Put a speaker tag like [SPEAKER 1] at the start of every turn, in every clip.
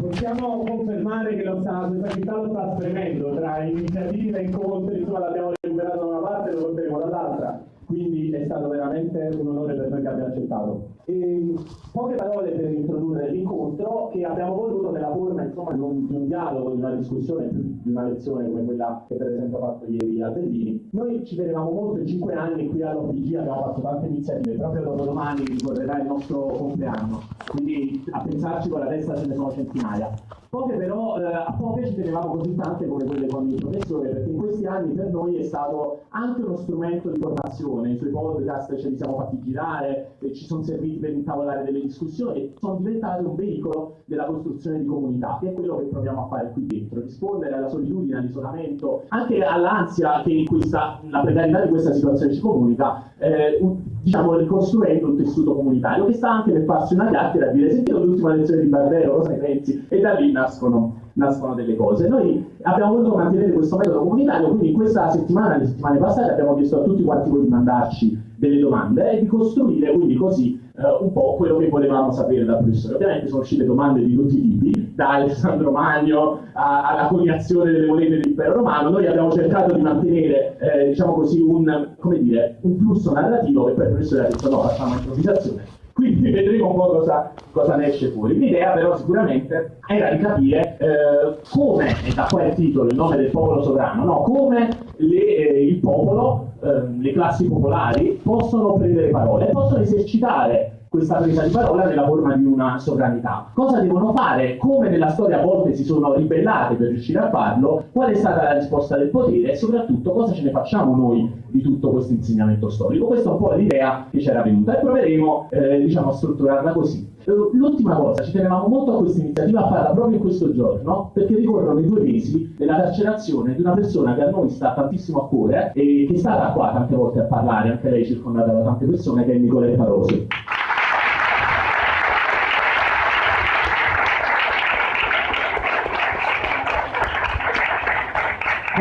[SPEAKER 1] Possiamo confermare che lo sta, questa città lo sta spremendo tra iniziative, incontri, insomma l'abbiamo recuperato da una parte e lo porteremo dall'altra quindi è stato veramente un onore per noi che abbia accettato. E poche parole per introdurre l'incontro che abbiamo voluto nella forma insomma, di, un, di, un, dialogo, di una discussione, più di una lezione come quella che per esempio ha fatto ieri a Bellini. Noi ci tenevamo molto in cinque anni qui all'OPG, abbiamo fatto tante iniziative, proprio dopo domani ricorrerà il nostro compleanno, quindi a pensarci con la testa ce ne sono centinaia. Poche però, eh, a poche ci tenevamo così tante come quelle con il professore, perché in questi anni per noi è stato anche uno strumento di formazione, i suoi podcast ce li siamo fatti girare, ci sono serviti per intavolare delle discussioni e sono diventati un veicolo della costruzione di comunità, che è quello che proviamo a fare qui dentro, rispondere alla solitudine, all'isolamento, anche all'ansia che questa, la precarietà di questa situazione ci comunica, eh, diciamo ricostruendo un tessuto comunitario che sta anche per farsi una chiacchiera e dire sentito l'ultima lezione di Barbero, cosa ne pensi? E da lì nascono, nascono delle cose. Noi abbiamo voluto mantenere questo metodo comunitario, quindi in questa settimana, le settimane passate, abbiamo chiesto a tutti quanti voi di mandarci delle domande e di costruire quindi così uh, un po' quello che volevamo sapere dal professore. Ovviamente sono uscite domande di tutti i tipi, da Alessandro Magno alla coniazione delle monete dell'impero romano. Noi abbiamo cercato di mantenere, eh, diciamo così, un, dire, un, flusso narrativo che poi il professore ha detto no, facciamo improvvisazione. Quindi vedremo un po' cosa, cosa ne esce fuori. L'idea però sicuramente era di capire eh, come, e da qua il titolo, il nome del popolo sovrano, no? come le, eh, il popolo, eh, le classi popolari possono prendere parole, possono esercitare questa presa di parola nella forma di una sovranità. Cosa devono fare? Come nella storia a volte si sono ribellate per riuscire a farlo? Qual è stata la risposta del potere? E soprattutto cosa ce ne facciamo noi di tutto questo insegnamento storico? Questa è un po' l'idea che c'era venuta e proveremo eh, diciamo, a strutturarla così. Eh, l'ultima cosa, ci tenevamo molto a questa iniziativa a farla proprio in questo giorno, perché ricorrono i due mesi della carcerazione di una persona che a noi sta tantissimo a cuore e che è stata qua tante volte a parlare, anche lei circondata da tante persone, che è Nicoletta Rosi.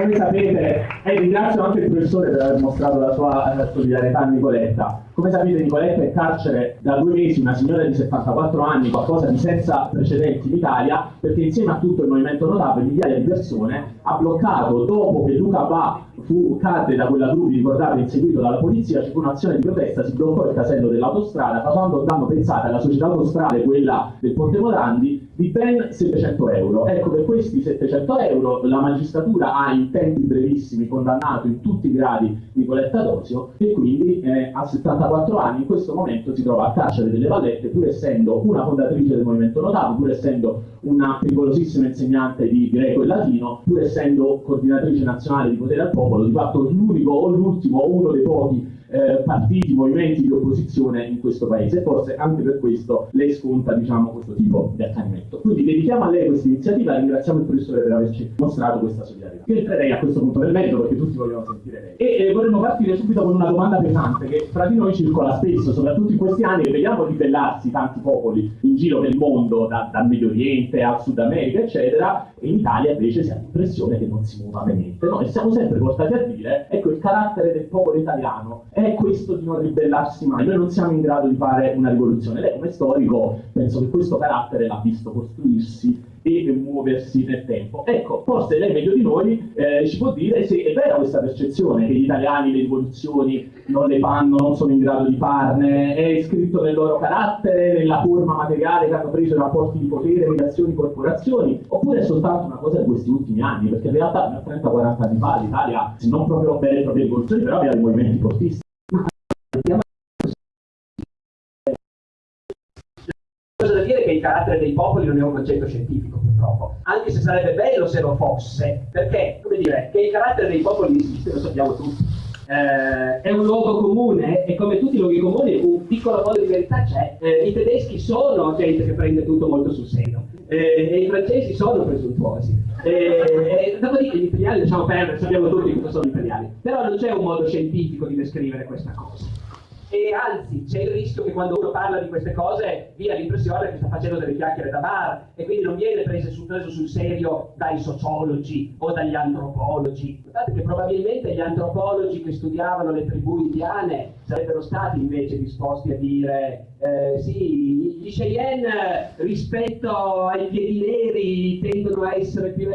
[SPEAKER 1] Come sapete, e ringrazio anche il professore per aver mostrato la sua eh, solidarietà a Nicoletta. Come sapete Nicoletta è in carcere da due mesi, una signora di 74 anni, qualcosa di senza precedenti in Italia, perché insieme a tutto il movimento notabile, migliaia di persone, ha bloccato, dopo che Luca Va fu, cadde da quella gru, ricordate, inseguito dalla polizia, ci fu un'azione di protesta, si bloccò il casello dell'autostrada, un danno, pensate, alla società autostrade, quella del Ponte Morandi, di ben 700 euro. Ecco, per questi 700 euro la magistratura ha in tempi brevissimi condannato in tutti i gradi Nicoletta Dosio e quindi eh, a 74 anni in questo momento si trova a carcere delle Vallette pur essendo una fondatrice del movimento notato, pur essendo una pericolosissima insegnante di greco e latino, pur essendo coordinatrice nazionale di potere al popolo, di fatto l'unico o l'ultimo o uno dei pochi eh, partiti, movimenti di opposizione in questo paese. Forse anche per questo lei sconta diciamo, questo tipo di accanimento. Quindi dedichiamo a lei questa iniziativa e ringraziamo il professore per averci mostrato questa solidarietà. Io entrerei a questo punto del merito perché tutti vogliono sentire lei. E eh, vorremmo partire subito con una domanda pesante che fra di noi circola spesso, soprattutto in questi anni che vediamo ribellarsi tanti popoli in giro il mondo, da, dal Medio Oriente al Sud America, eccetera, e in Italia invece si ha l'impressione che non si muova niente. No? E siamo sempre portati a dire, ecco, il carattere del popolo italiano è questo di non ribellarsi mai. Noi non siamo in grado di fare una rivoluzione. Lei come storico penso che questo carattere l'ha visto costruirsi e muoversi nel tempo. Ecco, forse lei meglio di noi eh, ci può dire se è vera questa percezione che gli italiani le rivoluzioni non le fanno, non sono in grado di farne, è iscritto nel loro carattere, nella forma materiale che hanno preso i rapporti di potere, relazioni, corporazioni, oppure è soltanto una cosa di questi ultimi anni, perché in realtà 30-40 anni fa l'Italia, non proprio vere e proprie rivoluzioni, però aveva dei movimenti fortissimi.
[SPEAKER 2] Dire che il carattere dei popoli non è un concetto scientifico, purtroppo, anche se sarebbe bello se lo fosse, perché, come dire, che il carattere dei popoli esiste, lo sappiamo tutti. Eh, è un luogo comune e come tutti i luoghi comuni un piccolo modo di verità c'è. Eh, I tedeschi sono gente che prende tutto molto sul serio eh, e i francesi sono presuntuosi. Eh, dopodiché gli imperiali lasciamo perdere, sappiamo tutti cosa sono gli imperiali, però non c'è un modo scientifico di descrivere questa cosa. E anzi c'è il rischio che quando uno parla di queste cose dia l'impressione che sta facendo delle chiacchiere da bar e quindi non viene preso sul, preso sul serio dai sociologi o dagli antropologi. Notate che probabilmente gli antropologi che studiavano le tribù indiane sarebbero stati invece disposti a dire eh, sì, gli Cheyenne rispetto ai piedi neri tendono a essere più...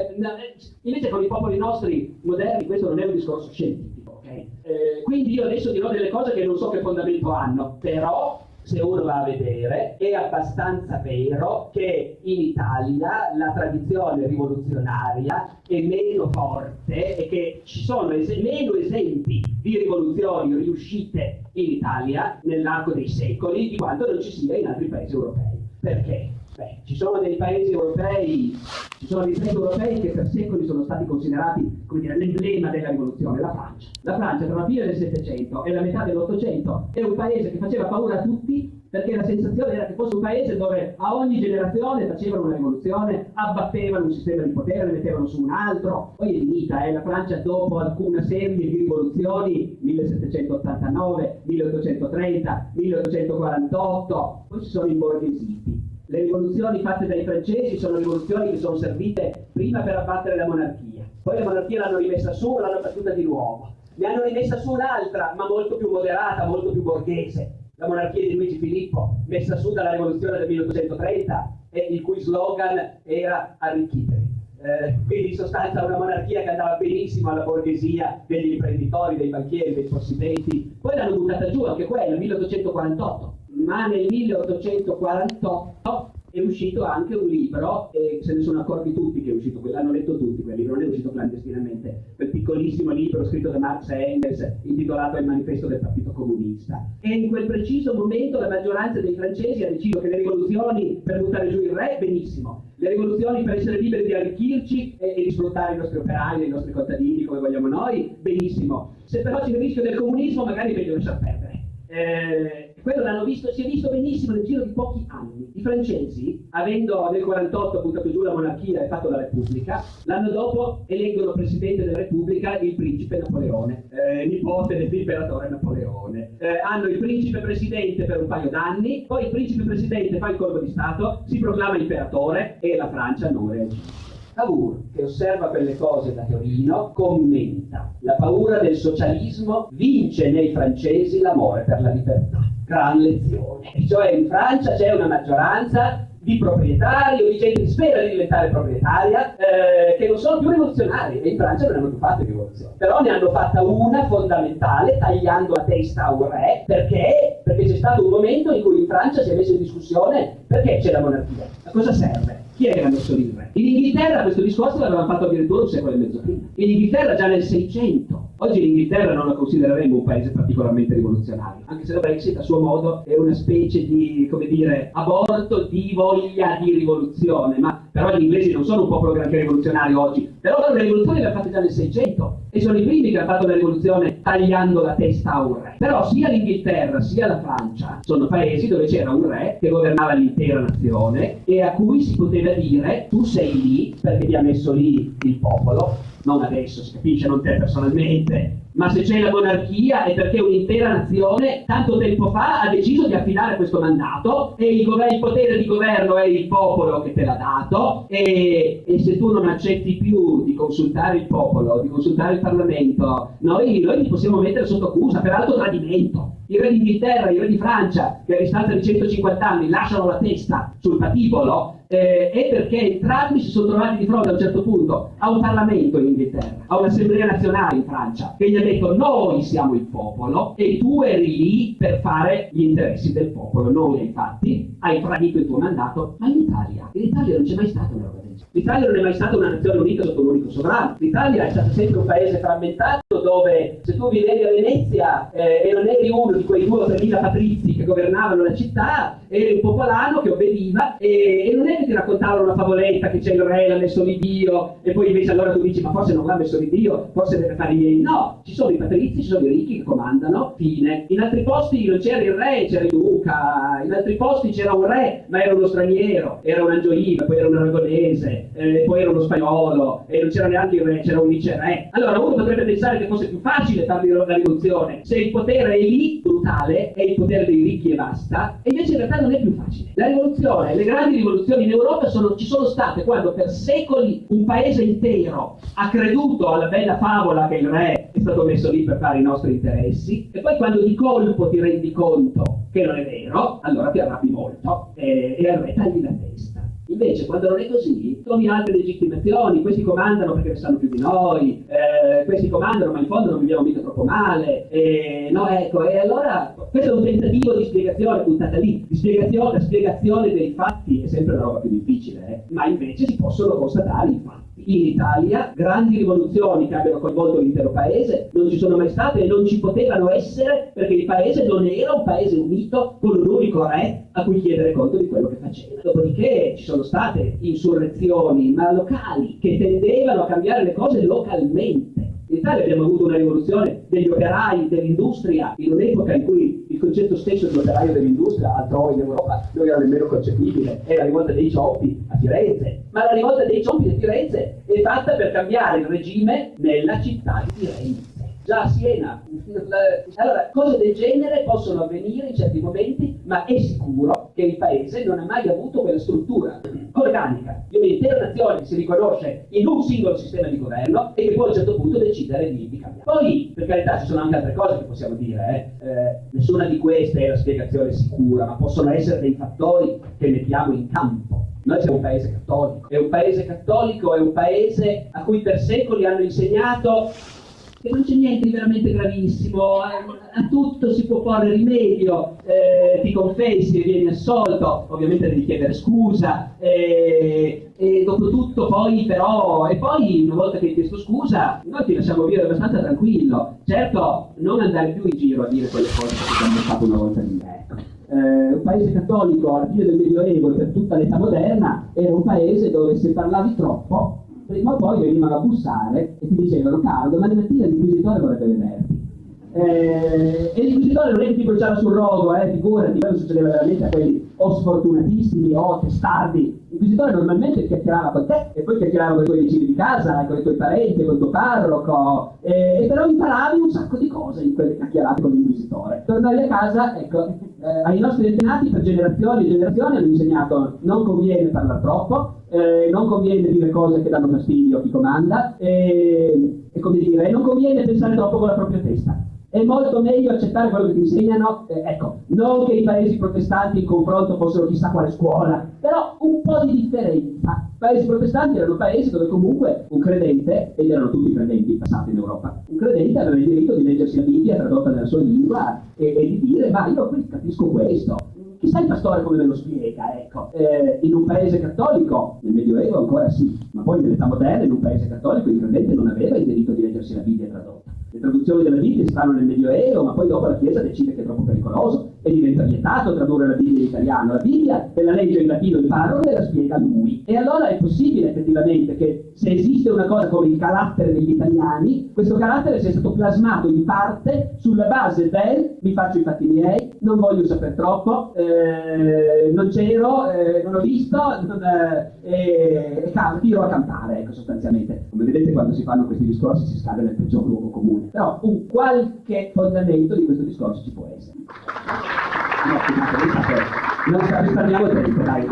[SPEAKER 2] invece con i popoli nostri moderni questo non è un discorso scientifico. Eh, quindi io adesso dirò delle cose che non so che fondamento hanno, però se uno va a vedere, è abbastanza vero che in Italia la tradizione rivoluzionaria è meno forte e che ci sono es meno esempi di rivoluzioni riuscite in Italia nell'arco dei secoli di quanto non ci sia in altri paesi europei. Perché? Beh, ci sono dei paesi europei, ci sono dei paesi europei che per secoli sono stati considerati l'emblema della rivoluzione, la Francia. La Francia tra la fine del Settecento e la metà dell'Ottocento è un paese che faceva paura a tutti perché la sensazione era che fosse un paese dove a ogni generazione facevano una rivoluzione, abbattevano un sistema di potere, ne mettevano su un altro, poi è finita, eh, la Francia dopo alcuna serie di rivoluzioni, 1789, 1830, 1848, poi si sono imborghesiti le rivoluzioni fatte dai francesi sono rivoluzioni che sono servite prima per abbattere la monarchia, poi la monarchia l'hanno rimessa su e l'hanno battuta di nuovo. Ne hanno rimessa su un'altra, ma molto più moderata, molto più borghese, la monarchia di Luigi Filippo, messa su dalla rivoluzione del 1830, e il cui slogan era arricchitevi. Eh, quindi in sostanza una monarchia che andava benissimo alla borghesia degli imprenditori, dei banchieri, dei possidenti, poi l'hanno buttata giù anche quella, nel 1848 ma nel 1848 è uscito anche un libro, e se ne sono accorti tutti che è uscito, l'hanno letto tutti quel libro, non è uscito clandestinamente, quel piccolissimo libro scritto da Marx e Engels intitolato Il manifesto del Partito Comunista. E in quel preciso momento la maggioranza dei francesi ha deciso che le rivoluzioni per buttare giù il re, benissimo, le rivoluzioni per essere liberi di arricchirci e, e di sfruttare i nostri operai, i nostri contadini come vogliamo noi, benissimo. Se però c'è il rischio del comunismo magari è meglio lasciar perdere. Eh, quello l'hanno visto, si è visto benissimo nel giro di pochi anni. I francesi, avendo nel 48 buttato giù la monarchia e fatto la Repubblica, l'anno dopo eleggono presidente della Repubblica il principe Napoleone, eh, nipote dell'imperatore Napoleone. Eh, hanno il principe presidente per un paio d'anni, poi il principe presidente fa il colpo di Stato, si proclama imperatore e la Francia non reagisce. Cavour, che osserva quelle cose da Torino, commenta la paura del socialismo vince nei francesi l'amore per la libertà. Gran lezione. Cioè in Francia c'è una maggioranza di proprietari o di gente che spera di diventare proprietaria, eh, che non sono più rivoluzionari e in Francia non hanno più fatto rivoluzione. Però ne hanno fatta una fondamentale, tagliando la testa a un re, perché? Perché c'è stato un momento in cui in Francia si è messo in discussione perché c'è la monarchia, a cosa serve? Chi è che l'ha messo lì? In Inghilterra questo discorso l'avevano fatto addirittura un secolo e mezzo prima. In Inghilterra già nel 600. Oggi l'Inghilterra non la considereremo un paese particolarmente rivoluzionario, anche se la Brexit a suo modo è una specie di, come dire, aborto di voglia di rivoluzione, ma però gli inglesi non sono un popolo granché rivoluzionario oggi, però la rivoluzione l'ha fatta già nel 600 e sono i primi che hanno fatto la rivoluzione tagliando la testa a un re. Però sia l'Inghilterra sia la Francia sono paesi dove c'era un re che governava l'intera nazione e a cui si poteva dire tu sei lì perché ti ha messo lì il popolo, non adesso, si capisce, non te personalmente, ma se c'è la monarchia è perché un'intera nazione tanto tempo fa ha deciso di affidare questo mandato e il, il potere di governo è il popolo che te l'ha dato e, e, se tu non accetti più di consultare il popolo, di consultare il Parlamento, noi, noi ti possiamo mettere sotto accusa per alto tradimento. Il re d'Inghilterra, il re di Francia, che a distanza di 150 anni lasciano la testa sul patibolo, eh, è perché entrambi si sono trovati di fronte a un certo punto a un Parlamento in Inghilterra, a un'Assemblea nazionale in Francia, che gli ha detto noi siamo il popolo e tu eri lì per fare gli interessi del popolo. Noi infatti hai tradito il tuo mandato, ma in Italia, in Italia non c'è mai stata una roba. L'Italia non è mai stata una nazione unita sotto un unico sovrano. L'Italia è stata sempre un paese frammentato dove se tu vivevi a Venezia eh, e non eri uno di quei due o tre mila patrizi che governavano la città, eri un popolano che obbediva e, e non è che ti raccontavano una favoletta che c'è il re, l'ha messo lì Dio e poi invece allora tu dici ma forse non l'ha messo lì Dio, forse deve fare i miei. No, ci sono i patrizi, ci sono i ricchi che comandano, fine. In altri posti non c'era il re, c'era il duca, in altri posti c'era un re ma era uno straniero, era un angioino, poi era un aragonese eh, poi era uno spagnolo, e non c'era neanche il re, c'era un viceré. Allora uno potrebbe pensare che fosse più facile fare la rivoluzione se il potere è lì, brutale, è il potere dei ricchi e basta, e invece in realtà non è più facile. La rivoluzione, le grandi rivoluzioni in Europa sono, ci sono state quando per secoli un paese intero ha creduto alla bella favola che il re è stato messo lì per fare i nostri interessi, e poi quando di colpo ti rendi conto che non è vero, allora ti arrabbi molto e, e al re tagli la testa. Invece, quando non è così, trovi altre legittimazioni, questi comandano perché sanno più di noi, eh, questi comandano ma in fondo non viviamo mica troppo male, eh, no, ecco, e allora questo è un tentativo di spiegazione buttata lì, di spiegazione, la spiegazione dei fatti è sempre una roba più difficile, eh, ma invece si possono constatare i fatti in Italia grandi rivoluzioni che abbiano coinvolto l'intero paese non ci sono mai state e non ci potevano essere perché il paese non era un paese unito con un unico re a cui chiedere conto di quello che faceva. Dopodiché ci sono state insurrezioni, ma locali, che tendevano a cambiare le cose localmente. In Italia abbiamo avuto una rivoluzione degli operai dell'industria in un'epoca in cui il concetto stesso di operaio dell'industria altrove in Europa non era nemmeno concepibile, è la rivolta dei cioppi a Firenze, ma la rivolta dei cioppi a Firenze è fatta per cambiare il regime nella città di Firenze. Già a Siena. Allora, cose del genere possono avvenire in certi momenti, ma è sicuro che il paese non ha mai avuto quella struttura organica di un'intera nazione che si riconosce in un singolo sistema di governo e che poi a un certo punto decidere di, di cambiare. Poi, per carità, ci sono anche altre cose che possiamo dire, eh. Eh, nessuna di queste è la spiegazione sicura, ma possono essere dei fattori che mettiamo in campo. Noi siamo un paese cattolico e un paese cattolico è un paese a cui per secoli hanno insegnato che non c'è niente di veramente gravissimo, a, a tutto si può porre rimedio, eh, ti confessi e vieni assolto, ovviamente devi chiedere scusa, eh, e dopo tutto poi però, e poi una volta che hai chiesto scusa, noi ti lasciamo vivere abbastanza tranquillo, certo non andare più in giro a dire quelle cose che abbiamo fatto una volta di me. Ecco. Eh, un paese cattolico alla fine del Medioevo e per tutta l'età moderna era un paese dove se parlavi troppo prima o poi venivano a bussare e ti dicevano caro, domani mattina l'inquisitore vorrebbe vederti. Eh, e l'inquisitore non è che ti bruciava sul rogo, eh, figurati, quello succedeva veramente a quelli o sfortunatissimi o testardi. L'inquisitore normalmente chiacchierava con te e poi chiacchierava con i tuoi vicini di casa, con i tuoi parenti, con il tuo parroco, e, e però imparavi un sacco di cose in quelle chiacchierate con l'inquisitore. Tornavi a casa, ecco, eh, ai nostri antenati per generazioni e generazioni hanno insegnato non conviene parlare troppo, eh, non conviene dire cose che danno fastidio a chi comanda e, e come dire, non conviene pensare troppo con la propria testa. È molto meglio accettare quello che ti insegnano, eh, ecco, non che i paesi protestanti in confronto fossero chissà quale scuola, però un po' di differenza. I paesi protestanti erano paesi dove comunque un credente, ed erano tutti credenti passati in Europa, un credente aveva il diritto di leggersi la Bibbia tradotta nella sua lingua e, e di dire, ma io qui capisco questo, Chissà il pastore come me lo spiega, ecco. Eh, in un paese cattolico, nel Medioevo ancora sì, ma poi nell'età moderna, in un paese cattolico, il credente non aveva il diritto di leggersi la Bibbia tradotta. Le traduzioni della Bibbia si fanno nel Medioevo, ma poi dopo la Chiesa decide che è troppo pericoloso e diventa vietato tradurre la Bibbia in italiano. La Bibbia te la legge in latino il e la spiega lui. E allora è possibile effettivamente che se esiste una cosa come il carattere degli italiani, questo carattere sia stato plasmato in parte sulla base del mi faccio i fatti miei, non voglio sapere troppo, eh, non c'ero, eh, non ho visto, non, eh, e tiro a cantare, ecco sostanzialmente. Come vedete quando si fanno questi discorsi si scade nel peggior luogo comune. Però un qualche fondamento di questo discorso ci può essere. No, non risparmiamo tempo, dai.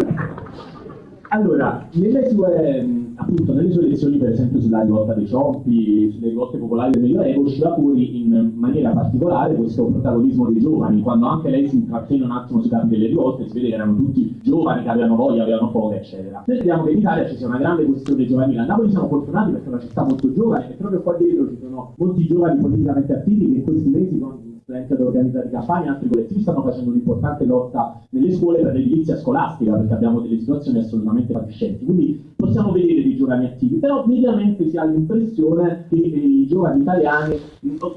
[SPEAKER 1] Allora, nelle sue, appunto, nelle sue lezioni, per esempio sulla rivolta dei ciompi, sulle rivolte popolari del Medioevo, usciva fuori in maniera particolare questo protagonismo dei giovani, quando anche lei si intrattiene un attimo sui capi delle rivolte, si vede che erano tutti giovani, che avevano voglia, avevano foga, eccetera. Noi vediamo che in Italia ci sia una grande questione giovanile. A Napoli siamo fortunati perché è una città molto giovane e proprio qua dietro ci sono molti giovani politicamente attivi che in questi mesi con studenti ad organizzare campagne, altri collettivi stanno facendo un'importante lotta nelle scuole per l'edilizia scolastica, perché abbiamo delle situazioni assolutamente fatiscenti. Quindi possiamo vedere dei giovani attivi, però mediamente si ha l'impressione che i giovani italiani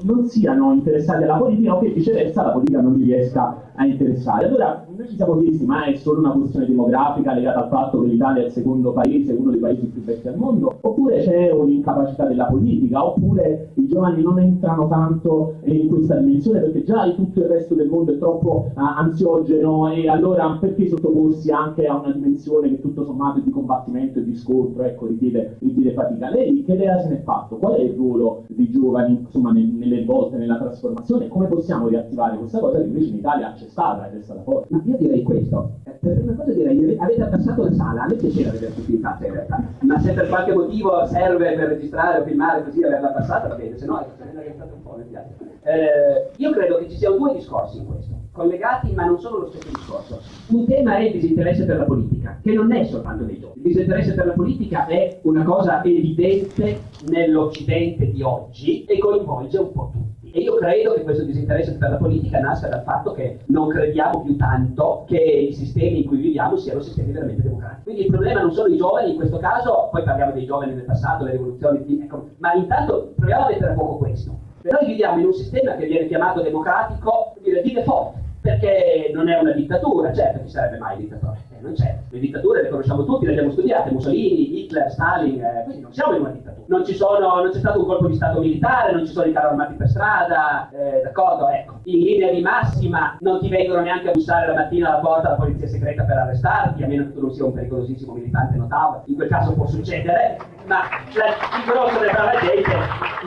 [SPEAKER 1] non siano interessati alla politica o che viceversa la politica non li riesca a interessare. Allora, noi ci siamo chiesti, ma è solo una questione demografica legata al fatto che l'Italia è il secondo paese, uno dei paesi più vecchi al mondo, oppure c'è un'incapacità della politica, oppure i giovani non entrano tanto in questa dimensione perché già tutto il resto del mondo è troppo uh, ansiogeno e allora perché sottoporsi anche a una dimensione che tutto sommato di combattimento e di scontro, ecco, richiede, richiede fatica. Lei che idea se ne è fatto? Qual è il ruolo dei giovani insomma, nelle volte, nella trasformazione? Come possiamo riattivare questa cosa che invece in Italia c'è stata ed è stata forte?
[SPEAKER 2] Ma io direi questo. Per prima cosa direi, avete abbassato la sala, a me piaceva vedere tutti in faccia in realtà, ma se per qualche motivo serve per registrare o filmare così averla passata va bene, se no è stato un po', mi piace. Eh, io credo che ci siano due discorsi in questo, collegati ma non sono lo stesso discorso. Un tema è il disinteresse per la politica, che non è soltanto dei giovani. Il disinteresse per la politica è una cosa evidente nell'Occidente di oggi e coinvolge un po' tutti. E io credo che questo disinteresse per la politica nasca dal fatto che non crediamo più tanto che i sistemi in cui viviamo siano sistemi veramente democratici. Quindi il problema non sono i giovani in questo caso, poi parliamo dei giovani del passato, le rivoluzioni, ecco, ma intanto proviamo a mettere a fuoco questo. Noi viviamo in un sistema che viene chiamato democratico, dire, di default, perché non è una dittatura, certo chi sarebbe mai dittatore? Non c'è. Le dittature le conosciamo tutti, le abbiamo studiate, Mussolini, Hitler, Stalin, eh, quindi non siamo in una dittatura. Non, sono, non, c'è stato un colpo di stato militare, non ci sono i carri armati per strada, eh, d'accordo? Ecco, in linea di massima non ti vengono neanche a bussare la mattina alla porta la polizia segreta per arrestarti, a meno che tu non sia un pericolosissimo militante notabile, in quel caso può succedere, ma la, il grosso della brava gente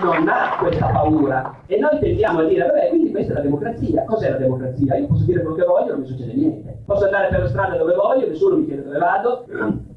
[SPEAKER 2] non ha questa paura. E noi tendiamo a dire, vabbè, quindi questa è la democrazia. Cos'è la democrazia? Io posso dire quello che voglio, non mi succede niente. Posso andare per la strada dove voglio, nessuno mi chiede dove vado.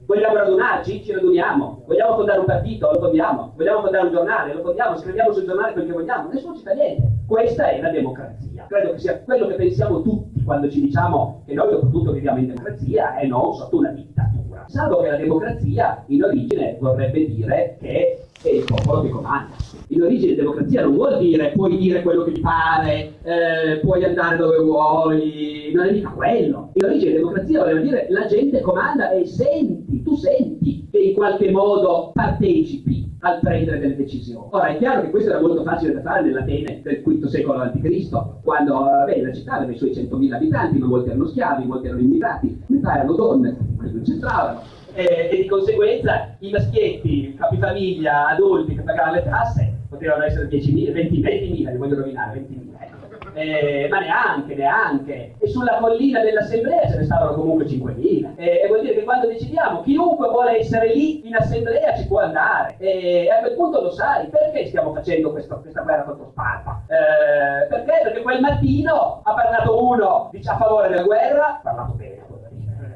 [SPEAKER 2] Vogliamo radunarci? Ci raduniamo. Vogliamo fondare un partito? Lo fondiamo. Vogliamo fondare un giornale? Lo fondiamo. Scriviamo sul giornale quel che vogliamo. Nessuno ci fa niente. Questa è la democrazia. Credo che sia quello che pensiamo tutti quando ci diciamo che noi dopo tutto viviamo in democrazia e non sotto una dittatura. Salvo che la democrazia in origine vorrebbe dire che è il popolo che comanda. In origine democrazia non vuol dire puoi dire quello che ti pare, eh, puoi andare dove vuoi, non è mica quello. In origine democrazia voleva dire la gente comanda e senti, tu senti che in qualche modo partecipi al prendere delle decisioni. Ora è chiaro che questo era molto facile da fare nell'Atene del V secolo a.C., quando beh, la città aveva i suoi 100.000 abitanti, ma molti erano schiavi, molti erano immigrati, metà erano donne, quelli non c'entravano eh, e di conseguenza i maschietti, capifamiglia, adulti che pagavano le tasse potevano essere 10.000, 20, 20.000, li voglio rovinare, 20.000, ecco. Eh, ma neanche, neanche. E sulla collina dell'assemblea ce ne stavano comunque 5.000. Eh, e vuol dire che quando decidiamo chiunque vuole essere lì in assemblea ci può andare. E a quel punto lo sai, perché stiamo facendo questo, questa guerra contro Sparta? Eh, perché? Perché quel mattino ha parlato uno dice, a favore della guerra, ha parlato bene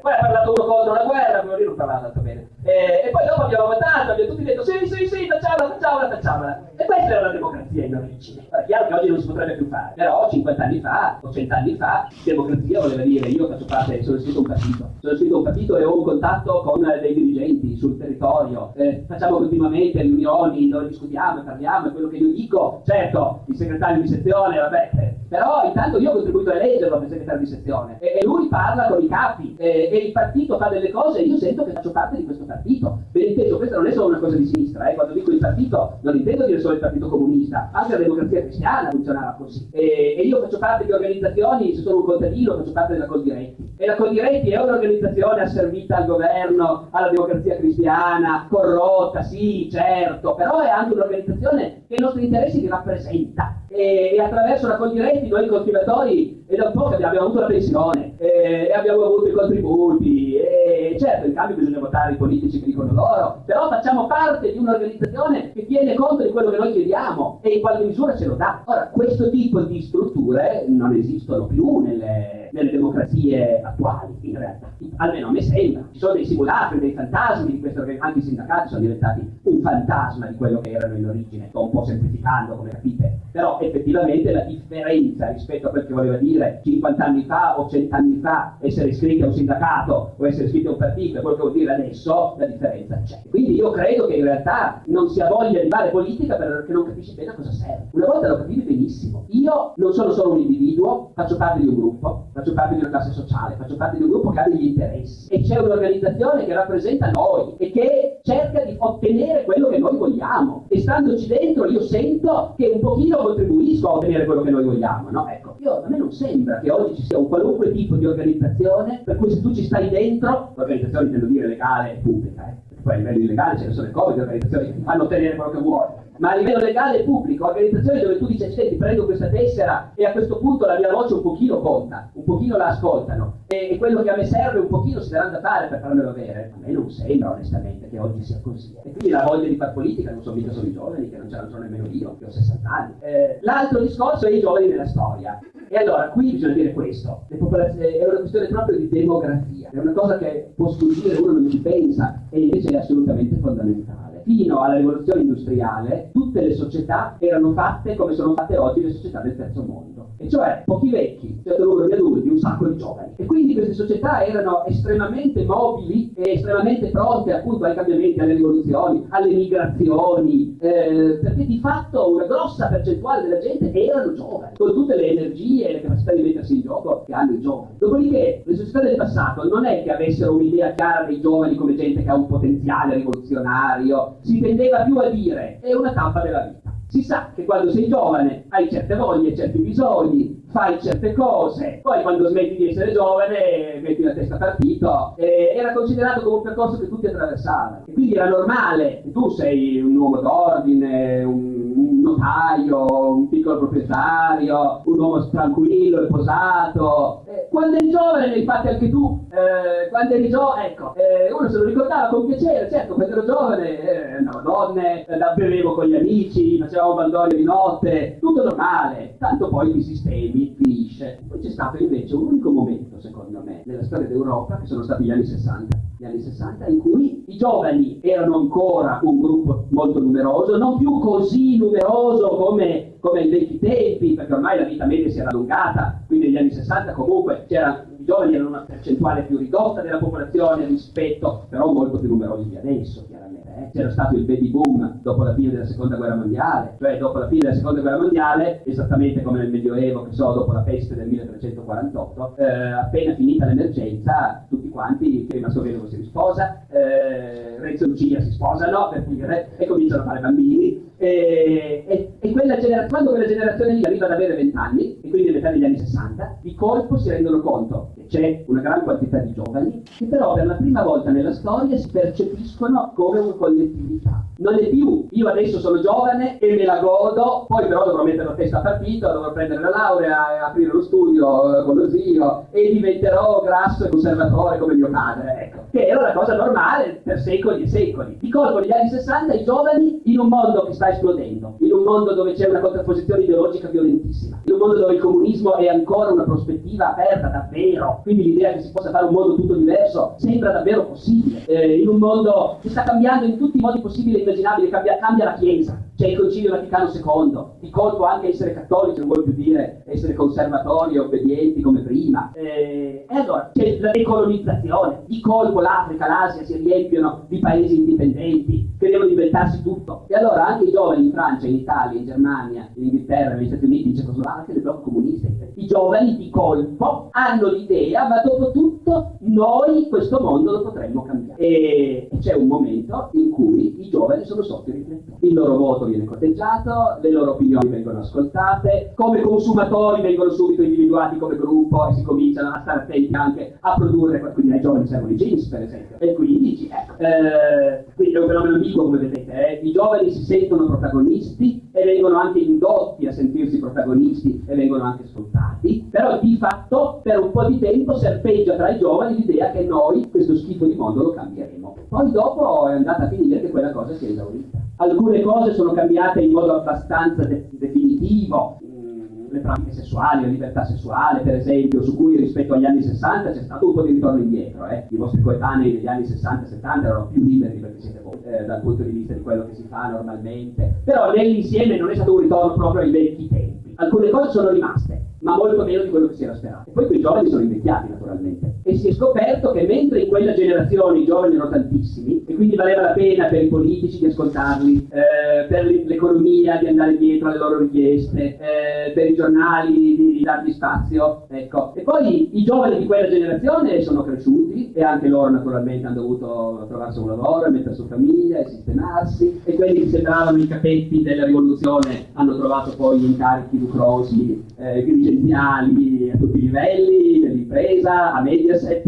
[SPEAKER 2] poi ha parlato uno contro la guerra, quello lì non parlava tanto bene. E, e, poi dopo abbiamo votato, abbiamo tutti detto sì, sì, sì, facciamola, facciamola, facciamola. E questa era la democrazia in origine. È chiaro che oggi non si potrebbe più fare, però 50 anni fa o 100 anni fa, democrazia voleva dire io faccio parte, sono iscritto a un partito, sono iscritto a un partito e ho un contatto con dei dirigenti sul territorio, eh, facciamo continuamente riunioni dove discutiamo e parliamo, è quello che io dico, certo, il segretario di sezione, vabbè, eh, però intanto io ho contribuito a eleggerlo come segretario di sezione e, e lui parla con i capi e, e, il partito fa delle cose e io sento che faccio parte di questo partito. Ben inteso, questa non è solo una cosa di sinistra, eh. quando dico il partito non intendo dire solo il partito comunista, anche la democrazia cristiana funzionava così. E, e io faccio parte di organizzazioni, se sono un contadino faccio parte della Coldiretti e la Coldiretti è un'organizzazione asservita al governo, alla democrazia cristiana, corrotta, sì, certo, però è anche un'organizzazione che i nostri interessi li rappresenta e, e attraverso la Coldiretti noi coltivatori è da un po' che abbiamo avuto la pensione e, e abbiamo avuto i contributi e certo in cambio bisogna votare i politici che dicono loro però facciamo parte di un'organizzazione che tiene conto di quello che noi chiediamo e in qualche misura ce lo dà. Ora questo tipo di strutture non esistono più nelle, nelle democrazie attuali in realtà almeno a me sembra ci sono dei simulacri, dei fantasmi di organizzazioni anche i sindacati sono diventati un fantasma di quello che erano in origine sto un po' semplificando come capite però effettivamente la differenza rispetto a quel che voleva dire 50 anni fa o 100 anni fa essere iscritti a un sindacato o essere iscritti a un partito e quello che vuol dire adesso, la differenza c'è. Quindi io credo che in realtà non sia voglia di fare politica perché non capisci bene a cosa serve. Una volta lo capivi benissimo. Io non sono solo un individuo, faccio parte di un gruppo, faccio parte di una classe sociale, faccio parte di un gruppo che ha degli interessi. E c'è un'organizzazione che rappresenta noi e che cerca di ottenere quello che noi vogliamo. E standoci dentro io sento che un pochino contribuisco a ottenere quello che noi vogliamo, no? Ecco, io, a me non sembra che oggi ci sia un qualunque tipo di organizzazione per cui se tu ci stai dentro, l'organizzazione intendo dire legale e pubblica, eh, poi a livello illegale ce ne sono le cose, le organizzazioni che fanno ottenere quello che vuoi, ma a livello legale e pubblico, organizzazioni dove tu dici, senti, prendo questa tessera e a questo punto la mia voce un pochino conta, un pochino la ascoltano e, quello che a me serve un pochino si daranno da fare per farmelo avere. A me non sembra onestamente che oggi sia così. E quindi la voglia di far politica non sono mica solo i giovani, che non ce l'hanno nemmeno io, che ho 60 anni. Eh, l'altro discorso è i giovani nella storia. E allora qui bisogna dire questo, è una questione proprio di demografia, è una cosa che può sfuggire, uno non ci pensa e invece è assolutamente fondamentale fino alla rivoluzione industriale tutte le società erano fatte come sono fatte oggi le società del terzo mondo, e cioè pochi vecchi, un numero di adulti, un sacco di giovani. E quindi queste società erano estremamente mobili e estremamente pronte appunto ai cambiamenti, alle rivoluzioni, alle migrazioni, eh, perché di fatto una grossa percentuale della gente erano giovani, con tutte le energie e le capacità di mettersi in gioco che hanno i giovani. Dopodiché le società del passato non è che avessero un'idea chiara dei giovani come gente che ha un potenziale rivoluzionario, si tendeva più a dire è una tappa della vita. Si sa che quando sei giovane hai certe voglie, certi bisogni, fai certe cose, poi quando smetti di essere giovane metti la testa partito, eh, era considerato come un percorso che tutti attraversavano. E quindi era normale che tu sei un uomo d'ordine, un, un notaio, un piccolo proprietario, un uomo tranquillo e posato. Quando eri giovane, infatti anche tu, eh, quando eri giovane, ecco, eh, uno se lo ricordava con piacere, certo, quando ero giovane eh, andavo donne, bevevo con gli amici, facevamo bandoli di notte, tutto normale, tanto poi i sistemi finisce. Poi c'è stato invece un unico momento, secondo me, nella storia d'Europa, che sono stati gli anni 60. Gli anni 60 in cui i giovani erano ancora un gruppo molto numeroso, non più così numeroso come, come ai vecchi tempi, perché ormai la vita media si era allungata, quindi negli anni 60 comunque i giovani erano una percentuale più ridotta della popolazione rispetto, però molto più numerosi di adesso, chiaramente eh, c'era stato il baby boom dopo la fine della seconda guerra mondiale, cioè dopo la fine della seconda guerra mondiale, esattamente come nel Medioevo, che so, dopo la peste del 1348, eh, appena finita l'emergenza, tutti quanti, prima Sorello si risposa, eh, Renzo e Lucia si sposano, per dire, e cominciano a fare bambini, e, e, e quella quando quella generazione lì arriva ad avere 20 anni, e quindi metà degli anni 60, di colpo si rendono conto che c'è una gran quantità di giovani che però per la prima volta nella storia si percepiscono come una collettività. Non è più io adesso sono giovane e me la godo, poi però dovrò mettere la testa a partito, dovrò prendere la laurea e aprire lo studio eh, con lo zio e diventerò grasso e conservatore come mio padre, ecco. Che era una cosa normale per secoli e secoli. Di colpo negli anni 60 i giovani in un mondo che sta esplodendo, in un mondo dove c'è una contrapposizione ideologica violentissima, in un mondo dove il comunismo è ancora una prospettiva aperta davvero, quindi l'idea che si possa fare un mondo tutto diverso sembra davvero possibile, eh, in un mondo che sta cambiando in tutti i modi possibili e immaginabili, cambia, cambia la Chiesa, c'è il Concilio Vaticano II, di colpo anche essere cattolici non vuol più dire essere conservatori e obbedienti come prima. Eh, e allora c'è la decolonizzazione, di colpo l'Africa, l'Asia si riempiono di paesi indipendenti che devono inventarsi tutto. E allora anche i giovani in Francia, in Italia, in Germania, in Inghilterra, negli Stati Uniti, in Cecoslovacchia, nel blocco comunista, i giovani di colpo hanno l'idea, ma dopo tutto noi questo mondo lo potremmo cambiare. E c'è un momento in cui i giovani sono sotto i riflettori. Il loro voto viene corteggiato, le loro opinioni vengono ascoltate, come consumatori vengono subito individuati come gruppo e si cominciano a stare attenti anche a produrre, quindi ai giovani servono i jeans per esempio. E quindi, ecco, eh, quindi è un fenomeno ambiguo come vedete, eh. i giovani si sentono protagonisti e vengono anche indotti a sentirsi protagonisti e vengono anche sfruttati, però di fatto per un po' di tempo serpeggia tra i giovani l'idea che noi questo schifo di mondo lo cambieremo. Poi dopo è andata a finire che quella cosa si è esaurita. Alcune cose sono cambiate in modo abbastanza de- definitivo, mm, le pratiche sessuali, la libertà sessuale, per esempio, su cui rispetto agli anni 60 c'è stato un po' di ritorno indietro. Eh. I vostri coetanei negli anni 60-70 erano più liberi perché siete voi, eh, dal punto di vista di quello che si fa normalmente. Però nell'insieme non è stato un ritorno proprio ai vecchi tempi. Alcune cose sono rimaste, ma molto meno di quello che si era sperato. E poi quei giovani sono invecchiati naturalmente. E si è scoperto che mentre in quella generazione i giovani erano tantissimi, e quindi valeva la pena per i politici di ascoltarli, eh, per l'economia di andare dietro alle loro richieste, eh, per i giornali di, di dargli spazio, ecco. E poi i giovani di quella generazione sono cresciuti e anche loro naturalmente hanno dovuto trovarsi un lavoro, mettere su famiglia e sistemarsi, e quelli che sembravano i capetti della rivoluzione hanno trovato poi incarichi lucrosi, eh, dirigenziali a tutti i livelli, dell'impresa, a Mediaset,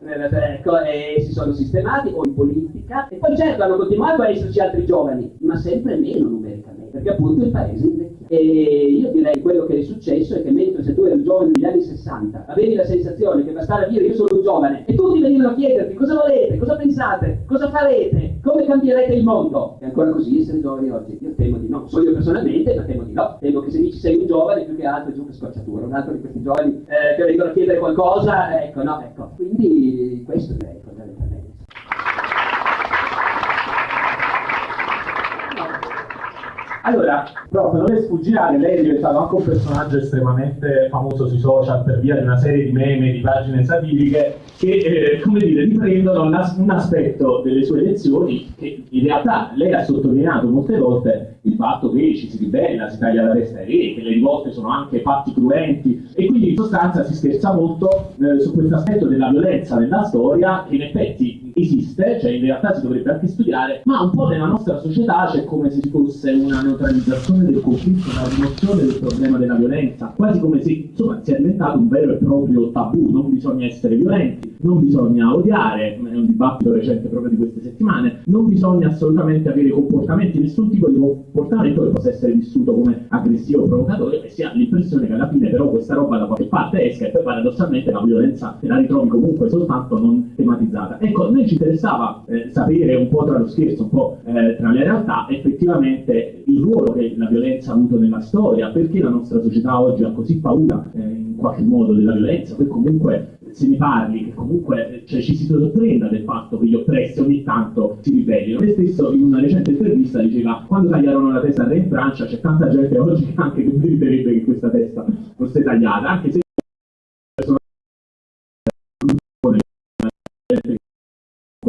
[SPEAKER 2] ecco, e si sono sistemati o in politica. E poi certo hanno continuato a esserci altri giovani, ma sempre meno numericamente, perché appunto il paese invecchia. E io direi quello che è successo è che mentre se tu eri giovane negli anni 60 avevi la sensazione che bastava dire io sono un giovane e tutti venivano a chiederti cosa volete, cosa pensate, cosa farete, come cambierete il mondo. È ancora così essere giovani oggi? Io temo di no, so io personalmente, ma temo di no. Temo che se dici sei un giovane più che altro è giù che scocciatura, un altro di questi giovani eh, che vengono a chiedere qualcosa, ecco no, ecco. Quindi questo direi
[SPEAKER 1] Allora, prof, non le sfuggirà lei è diventato anche un personaggio estremamente famoso sui social per via di una serie di meme, di pagine satiriche che, eh, come dire, riprendono un aspetto delle sue lezioni che in realtà lei ha sottolineato molte volte il fatto che ci si ribella, si taglia la testa ai re, che le rivolte sono anche fatti cruenti. E quindi in sostanza si scherza molto eh, su questo aspetto della violenza nella storia che in effetti esiste, cioè in realtà si dovrebbe anche studiare, ma un po' nella nostra società c'è come se ci fosse una neutralizzazione del conflitto, una rimozione del problema della violenza, quasi come se insomma sia diventato un vero e proprio tabù, non bisogna essere violenti, non bisogna odiare, è un dibattito recente proprio di queste settimane, non bisogna assolutamente avere comportamenti, nessun tipo di comportamento che possa essere vissuto come aggressivo o provocatorio e si ha l'impressione che alla fine però questa roba da qualche parte esca e poi paradossalmente la violenza te la ritrovi comunque soltanto non tematizzata. Ecco, noi ci interessava eh, sapere un po' tra lo scherzo, un po' eh, tra le realtà, effettivamente il ruolo che la violenza ha avuto nella storia, perché la nostra società oggi ha così paura eh, in qualche modo della violenza, poi comunque se ne parli, che comunque cioè, ci si sorprenda del fatto che gli oppressi ogni tanto si ribellino. Lei stesso in una recente intervista diceva quando tagliarono la testa in Francia c'è tanta gente oggi che anche che meriterebbe che questa testa fosse tagliata, anche se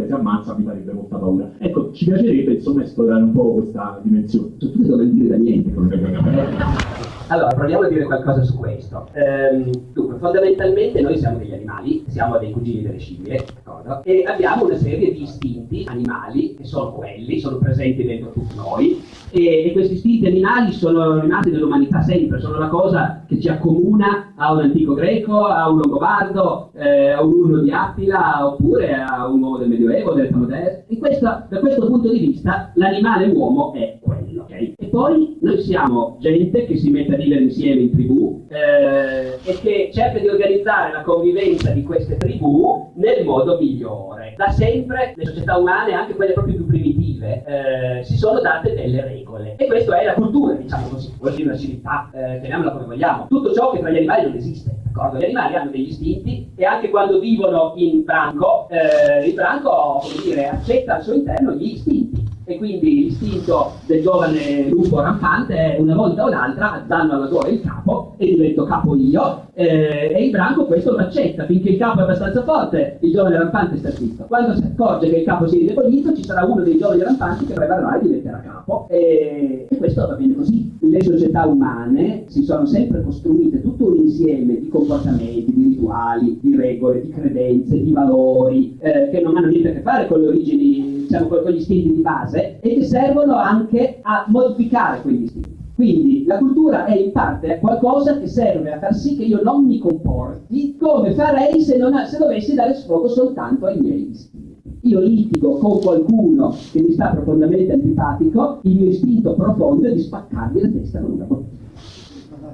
[SPEAKER 1] si ammazza mi farebbe molta paura. Ecco, ci piacerebbe insomma esplorare un po' questa dimensione. Cioè, tu non dire da niente
[SPEAKER 2] allora, proviamo a dire qualcosa su questo. Ehm, dunque, fondamentalmente noi siamo degli animali, siamo dei cugini delle scimmie, d'accordo? E abbiamo una serie di istinti animali, che sono quelli, sono presenti dentro tutti noi, e, e questi istinti animali sono rimasti nell'umanità sempre, sono la cosa che ci accomuna a un antico greco, a un longobardo, eh, a un urno di Attila, oppure a un uomo del Medioevo, dell'età moderna. Questo, da questo punto di vista, l'animale uomo è quello, ok? E poi noi siamo gente che si mette a vivere insieme in tribù eh, e che cerca di organizzare la convivenza di queste tribù nel modo migliore. Da sempre le società umane, anche quelle proprio più primitive, eh, si sono date delle regole. E questa è la cultura, diciamo così, la civiltà, eh, chiamiamola come vogliamo. Tutto ciò che tra gli animali non esiste. Gli animali hanno degli istinti e anche quando vivono in branco, eh, il branco, dire, accetta al suo interno gli istinti e quindi l'istinto del giovane lupo rampante è una volta o l'altra danno alla gola il capo e divento capo io. Eh, e il branco questo lo accetta finché il capo è abbastanza forte il giovane rampante sta zitto. Quando si accorge che il capo si è indebolito ci sarà uno dei giovani rampanti che prevarrà e diventerà capo. E, e questo va bene così. Le società umane si sono sempre costruite tutto un insieme di comportamenti, di rituali, di regole, di credenze, di valori eh, che non hanno niente a che fare con le origini diciamo, con gli istinti di base e che servono anche a modificare quegli istinti. Quindi la cultura è in parte qualcosa che serve a far sì che io non mi comporti come farei se, non, se dovessi dare sfogo soltanto ai miei istinti. Io litigo con qualcuno che mi sta profondamente antipatico, il mio istinto profondo è di spaccargli la testa con una bottiglia.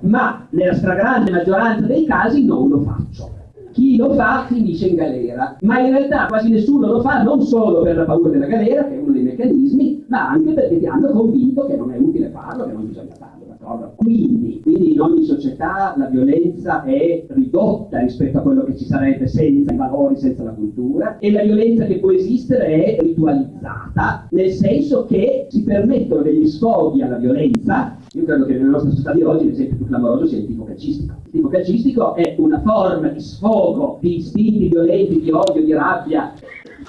[SPEAKER 2] Ma nella stragrande maggioranza dei casi non lo faccio chi lo fa finisce in galera, ma in realtà quasi nessuno lo fa non solo per la paura della galera, che è uno dei meccanismi, ma anche perché ti hanno convinto che non è utile farlo, che non bisogna farlo. Quindi, quindi, in ogni società la violenza è ridotta rispetto a quello che ci sarebbe senza i valori, senza la cultura, e la violenza che può esistere è ritualizzata, nel senso che si permettono degli sfoghi alla violenza Io credo che nella nostra società di oggi l'esempio più clamoroso sia il tipo calcistico. Il tipo calcistico è una forma di sfogo di istinti violenti, di odio, di rabbia,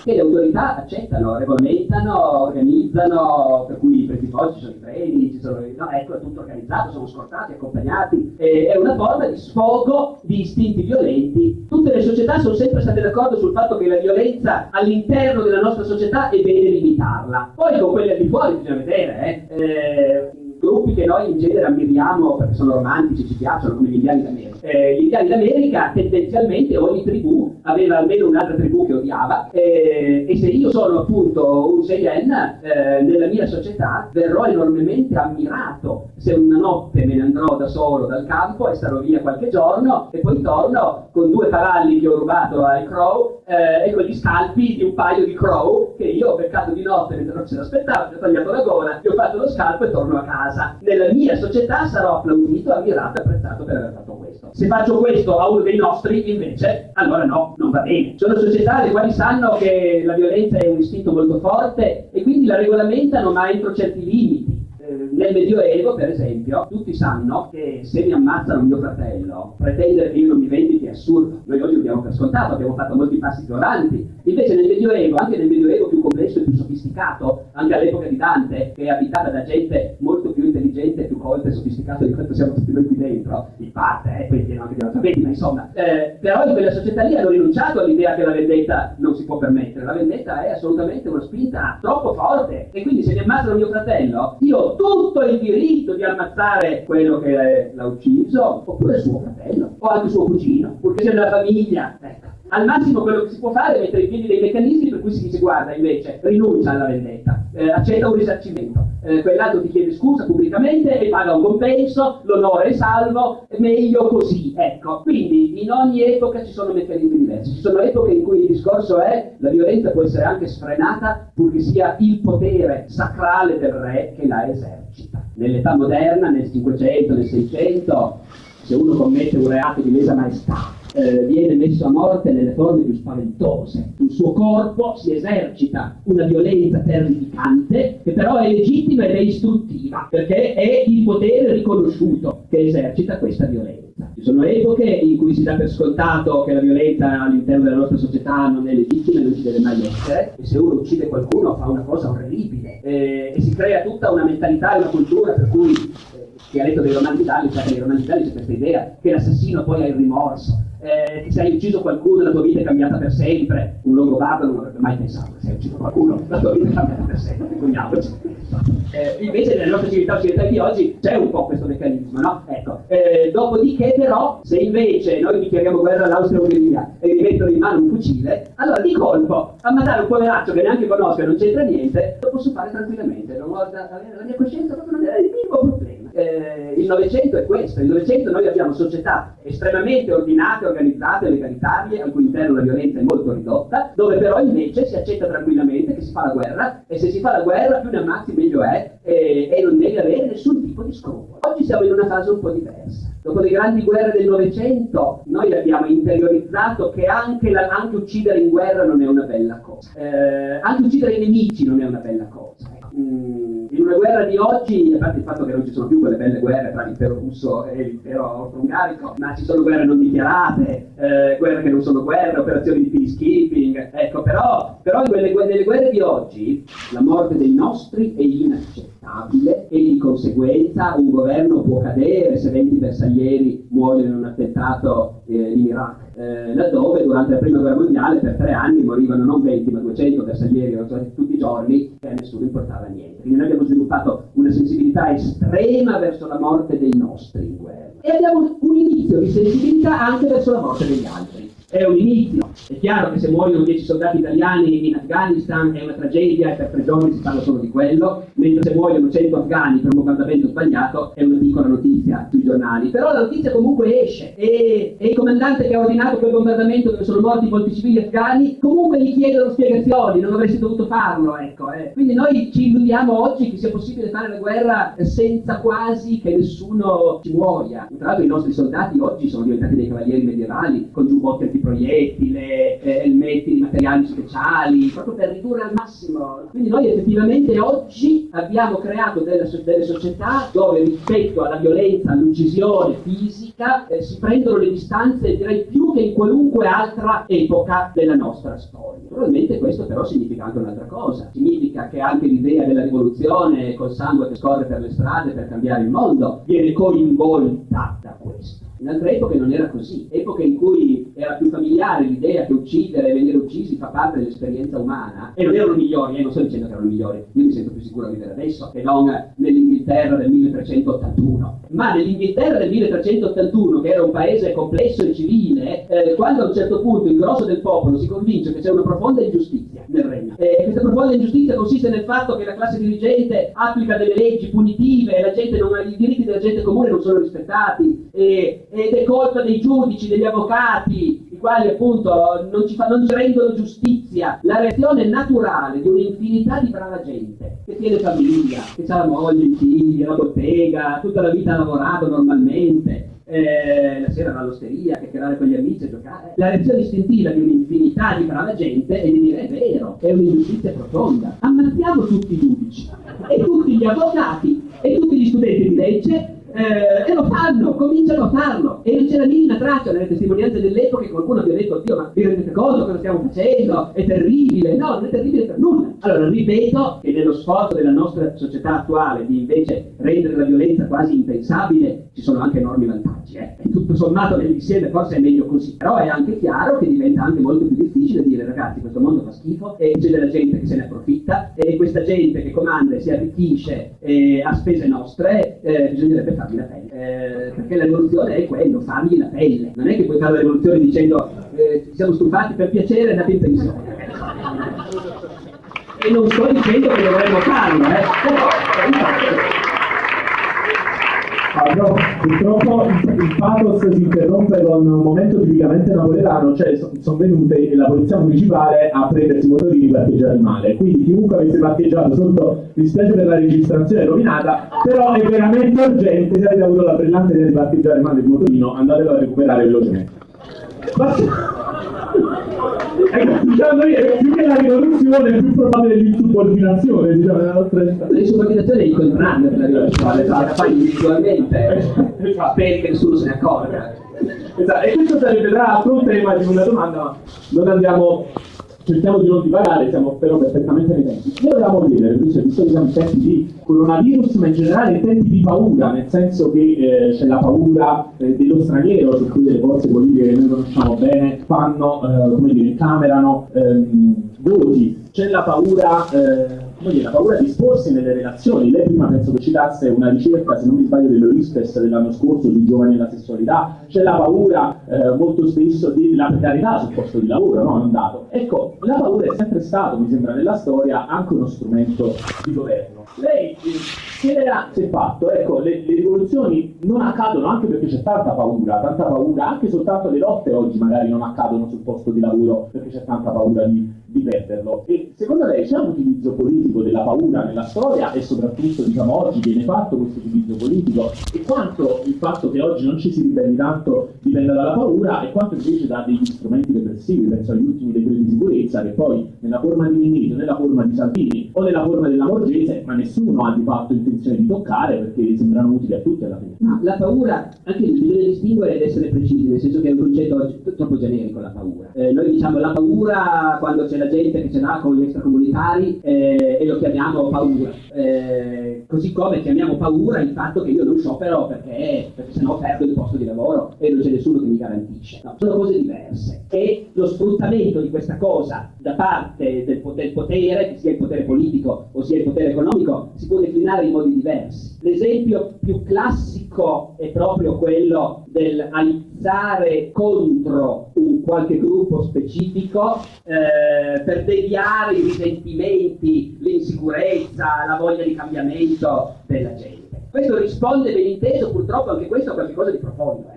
[SPEAKER 2] che le autorità accettano, regolamentano, organizzano, per cui i tifosi ci sono i treni, ci sono, no, ecco, è tutto organizzato, sono scortati, accompagnati, e, è una forma di sfogo di istinti violenti. Tutte le società sono sempre state d'accordo sul fatto che la violenza all'interno della nostra società è bene limitarla. Poi con quelle al di fuori bisogna vedere, eh, eh gruppi che noi in genere ammiriamo perché sono romantici, ci piacciono, come gli indiani d'America. Eh, gli indiani d'America tendenzialmente ogni tribù aveva almeno un'altra tribù che odiava eh, e se io sono appunto un Cheyenne eh, nella mia società verrò enormemente ammirato se una notte me ne andrò da solo dal campo e starò via qualche giorno e poi torno con due cavalli che ho rubato ai Crow eh, e con gli scalpi di un paio di Crow che io ho beccato di notte mentre non ce l'aspettavo, ho tagliato la gola, gli ho fatto lo scalpo e torno a casa. Nella mia società sarò applaudito, ammirato e apprezzato per aver fatto questo. Se faccio questo a uno dei nostri, invece, allora no, non va bene. Sono società le quali sanno che la violenza è un istinto molto forte e quindi la regolamentano ma entro certi limiti eh, nel Medioevo, per esempio, tutti sanno che se mi ammazzano mio fratello, pretendere che io non mi vendichi è assurdo. Noi oggi abbiamo per scontato, abbiamo fatto molti passi più avanti. Invece nel Medioevo, anche nel Medioevo più complesso e più sofisticato, anche all'epoca di Dante, che è abitata da gente molto intelligente, più colta e sofisticata di quanto siamo tutti noi qui dentro, in parte, eh, poi pieno anche di alfabeti, ma insomma, eh, però in quella società lì hanno rinunciato all'idea che la vendetta non si può permettere. La vendetta è assolutamente una spinta troppo forte. E quindi se mi ammazzano mio fratello, io tutto il diritto di ammazzare quello che l'ha ucciso, oppure suo fratello, o anche suo cugino, purché sia nella famiglia. Ecco. Al massimo quello che si può fare è mettere in piedi dei meccanismi per cui si dice guarda invece rinuncia alla vendetta, eh, accetta un risarcimento, eh, quell'altro ti chiede scusa pubblicamente e paga un compenso, l'onore è salvo, meglio così, ecco. Quindi in ogni epoca ci sono meccanismi diversi, ci sono epoche in cui il discorso è la violenza può essere anche sfrenata purché sia il potere sacrale del re che la esercita. Nell'età moderna, nel 500, nel 600, se uno commette un reato di lesa maestà eh, viene messo a morte nelle forme più spaventose. Sul suo corpo si esercita una violenza terrificante che però è legittima ed è istruttiva, perché è il potere riconosciuto che esercita questa violenza. Ci sono epoche in cui si dà per scontato che la violenza all'interno della nostra società non è legittima e non ci deve mai essere, e se uno uccide qualcuno fa una cosa orribile, eh, e si crea tutta una mentalità e una cultura per cui eh, chi ha letto dei romanzi d'Ali sa che nei romanzi d'Ali c'è questa idea che l'assassino poi ha il rimorso, eh, che se hai ucciso qualcuno la tua vita è cambiata per sempre, un longobardo non avrebbe mai pensato che se hai ucciso qualcuno la tua vita è cambiata per sempre, vergogniamoci. Eh, invece nelle nostre civiltà occidentali di oggi c'è un po' questo meccanismo, no? Ecco. Eh, dopodiché però, se invece noi dichiariamo guerra all'Austria-Ungheria e mi mettono in mano un fucile, allora di colpo, a mandare un poveraccio che neanche conosco e non c'entra niente, lo posso fare tranquillamente, non ho, la, la mia coscienza proprio non è il minimo problema eh, il Novecento è questo, il Novecento noi abbiamo società estremamente ordinate, organizzate, legalitarie, al cui interno la violenza è molto ridotta, dove però invece si accetta tranquillamente che si fa la guerra e se si fa la guerra più ne ammazzi meglio è e, e non devi avere nessun tipo di scrupolo. Oggi siamo in una fase un po' diversa. Dopo le grandi guerre del Novecento noi abbiamo interiorizzato che anche, la, anche, uccidere in guerra non è una bella cosa, eh, anche uccidere i nemici non è una bella cosa. Mm, in una guerra di oggi, a parte il fatto che non ci sono più quelle belle guerre tra l'impero russo e l'impero austro-ungarico, ma ci sono guerre non dichiarate, eh, guerre che non sono guerre, operazioni di peacekeeping, ecco, però, però in quelle, nelle guerre di oggi la morte dei nostri è inaccettabile e di conseguenza un governo può cadere se 20 bersaglieri muoiono in un attentato eh, in Iraq eh, laddove durante la prima guerra mondiale per tre anni morivano non 20 ma 200 bersaglieri tutti i giorni e a nessuno importava niente. Quindi noi abbiamo sviluppato una sensibilità estrema verso la morte dei nostri in guerra e abbiamo un inizio di sensibilità anche verso la morte degli altri è un inizio. È chiaro che se muoiono 10 soldati italiani in Afghanistan è una tragedia e per tre giorni si parla solo di quello, mentre se muoiono 100 afghani per un bombardamento sbagliato è una piccola notizia sui giornali. Però la notizia comunque esce e, e il comandante che ha ordinato quel bombardamento dove sono morti molti civili afghani comunque gli chiedono spiegazioni, non avresti dovuto farlo. Ecco, eh. Quindi noi ci illudiamo oggi che sia possibile fare la guerra senza quasi che nessuno ci muoia. Tra l'altro i nostri soldati oggi sono diventati dei cavalieri medievali con giubbotti eh, elmetti di materiali speciali, proprio per ridurre al massimo. Quindi noi effettivamente oggi abbiamo creato delle, delle società dove rispetto alla violenza, all'uccisione fisica, eh, si prendono le distanze direi più che in qualunque altra epoca della nostra storia. Naturalmente questo però significa anche un'altra cosa, significa che anche l'idea della rivoluzione col sangue che scorre per le strade per cambiare il mondo viene coinvolta da questo. In altre epoche non era così, epoche in cui era più familiare l'idea che uccidere e venire uccisi fa parte dell'esperienza umana, e non erano migliori, eh, non sto dicendo che erano migliori, io mi sento più sicuro a vivere adesso che non nell'Inghilterra del 1381, ma nell'Inghilterra del 1381, che era un paese complesso e civile, eh, quando a un certo punto il grosso del popolo si convince che c'è una profonda ingiustizia nel regno, e questa profonda ingiustizia consiste nel fatto che la classe dirigente applica delle leggi punitive, non, i diritti della gente comune non sono rispettati, e, ed è colpa dei giudici, degli avvocati, i quali appunto non ci, fa, non ci rendono giustizia. La reazione naturale di un'infinità di brava gente che tiene famiglia, che ha la moglie, i figli, la bottega, tutta la vita ha lavorato normalmente, eh, la sera all'osteria, chiacchierare con gli amici e giocare. La reazione istintiva di un'infinità di brava gente è di dire è vero, è un'ingiustizia profonda. Ammazziamo tutti i giudici e tutti gli avvocati e tutti gli studenti di legge eh, e lo fanno, cominciano a farlo e non c'è la minima traccia nelle testimonianze dell'epoca che qualcuno abbia detto Dio ma vi rendete conto cosa stiamo facendo? È terribile, no, non è terribile per nulla allora ripeto che nello sforzo della nostra società attuale di invece rendere la violenza quasi impensabile ci sono anche enormi vantaggi eh? tutto sommato nell'insieme forse è meglio così però è anche chiaro che diventa anche molto più difficile dire ragazzi questo mondo fa schifo e c'è della gente che se ne approfitta e questa gente che comanda e si arricchisce eh, a spese nostre eh, bisognerebbe fargli la pelle, eh, perché la rivoluzione è quello, fargli la pelle. Non è che puoi fare la rivoluzione dicendo eh, siamo stufati per piacere e andate in pensione. E non sto dicendo che dovremmo farlo, eh. però
[SPEAKER 1] però purtroppo il pathos si interrompe con un momento tipicamente napoletano, cioè sono venute la polizia municipale a prendersi i motorini parcheggiati male. Quindi chiunque avesse parcheggiato sotto, dispiace per la registrazione rovinata, però è veramente urgente, se avete avuto la brillante idea di parcheggiare male il motorino, andatelo a recuperare velocemente. Diciamo è più che la rivoluzione è più probabile l'insubordinazione diciamo nella nostra
[SPEAKER 2] l'insubordinazione è il contrario della rivoluzione la fai individualmente speri che nessuno se ne accorga
[SPEAKER 1] esatto. e questo sarebbe tra l'altro un tema di una domanda ma non andiamo cerchiamo di non divagare, siamo però perfettamente nei tempi. Noi volevamo chiedere, invece, visto che siamo in tempi di coronavirus, ma in generale in tempi di paura, nel senso che eh, c'è la paura eh, dello straniero, su cui delle forze politiche che noi conosciamo bene fanno, eh, come dire, incamerano ehm, voti, c'è la paura eh, come dire, la paura di esporsi nelle relazioni. Lei prima penso che citasse una ricerca, se non mi sbaglio, dell'Orispes dell'anno scorso sui giovani e la sessualità. C'è la paura eh, molto spesso della precarietà sul posto di lavoro, no? Non dato. Ecco, la paura è sempre stato, mi sembra, nella storia anche uno strumento di governo. Lei chiederà se fatto, ecco, le, le, rivoluzioni non accadono anche perché c'è tanta paura, tanta paura, anche soltanto le lotte oggi magari non accadono sul posto di lavoro perché c'è tanta paura di, di perderlo. E secondo lei c'è un utilizzo politico della paura nella storia e soprattutto diciamo oggi viene fatto questo utilizzo politico e quanto il fatto che oggi non ci si ribelli tanto dipenda dalla paura e quanto invece da degli strumenti repressivi, penso agli ultimi decreti di sicurezza che poi nella forma di Minnito, nella forma di Salvini o nella forma della Morgese, ma nessuno ha di fatto intenzione di toccare perché sembrano utili a tutti alla fine.
[SPEAKER 2] Ma la paura, anche bisogna distinguere ed essere precisi, nel senso che è un concetto troppo generico la paura. Eh, noi diciamo la paura quando c'è la gente che ce l'ha con gli extracomunitari eh, e lo chiamiamo paura. Eh, così come chiamiamo paura il fatto che io non sciopero perché, perché sennò perdo il posto di lavoro e non c'è nessuno che mi garantisce. No, sono cose diverse. E lo sfruttamento di questa cosa da parte del, del potere, che sia il potere politico o sia il potere economico, si può declinare in modi diversi. L'esempio più classico è proprio quello del aizzare contro un qualche gruppo specifico eh, per deviare i risentimenti, l'insicurezza, la voglia di cambiamento della gente. Questo risponde ben inteso, purtroppo anche questo a qualcosa di profondo. Eh.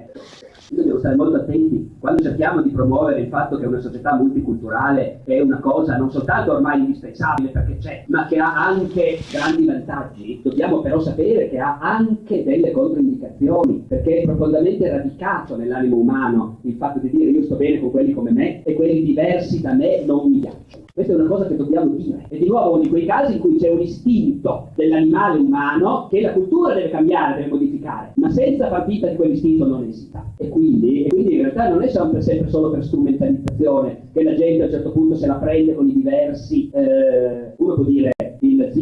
[SPEAKER 2] Dobbiamo stare molto attenti quando cerchiamo di promuovere il fatto che una società multiculturale è una cosa non soltanto ormai indispensabile perché c'è, ma che ha anche grandi vantaggi, dobbiamo però sapere che ha anche delle controindicazioni, perché è profondamente radicato nell'animo umano il fatto di dire io sto bene con quelli come me e quelli diversi da me non mi piacciono. Questa è una cosa che dobbiamo dire. E di nuovo uno di quei casi in cui c'è un istinto dell'animale umano che la cultura deve cambiare, deve modificare, ma senza far finta di quell'istinto non esista. E quindi, e quindi in realtà non è sempre, sempre, solo per strumentalizzazione che la gente a un certo punto se la prende con i diversi, eh, uno può dire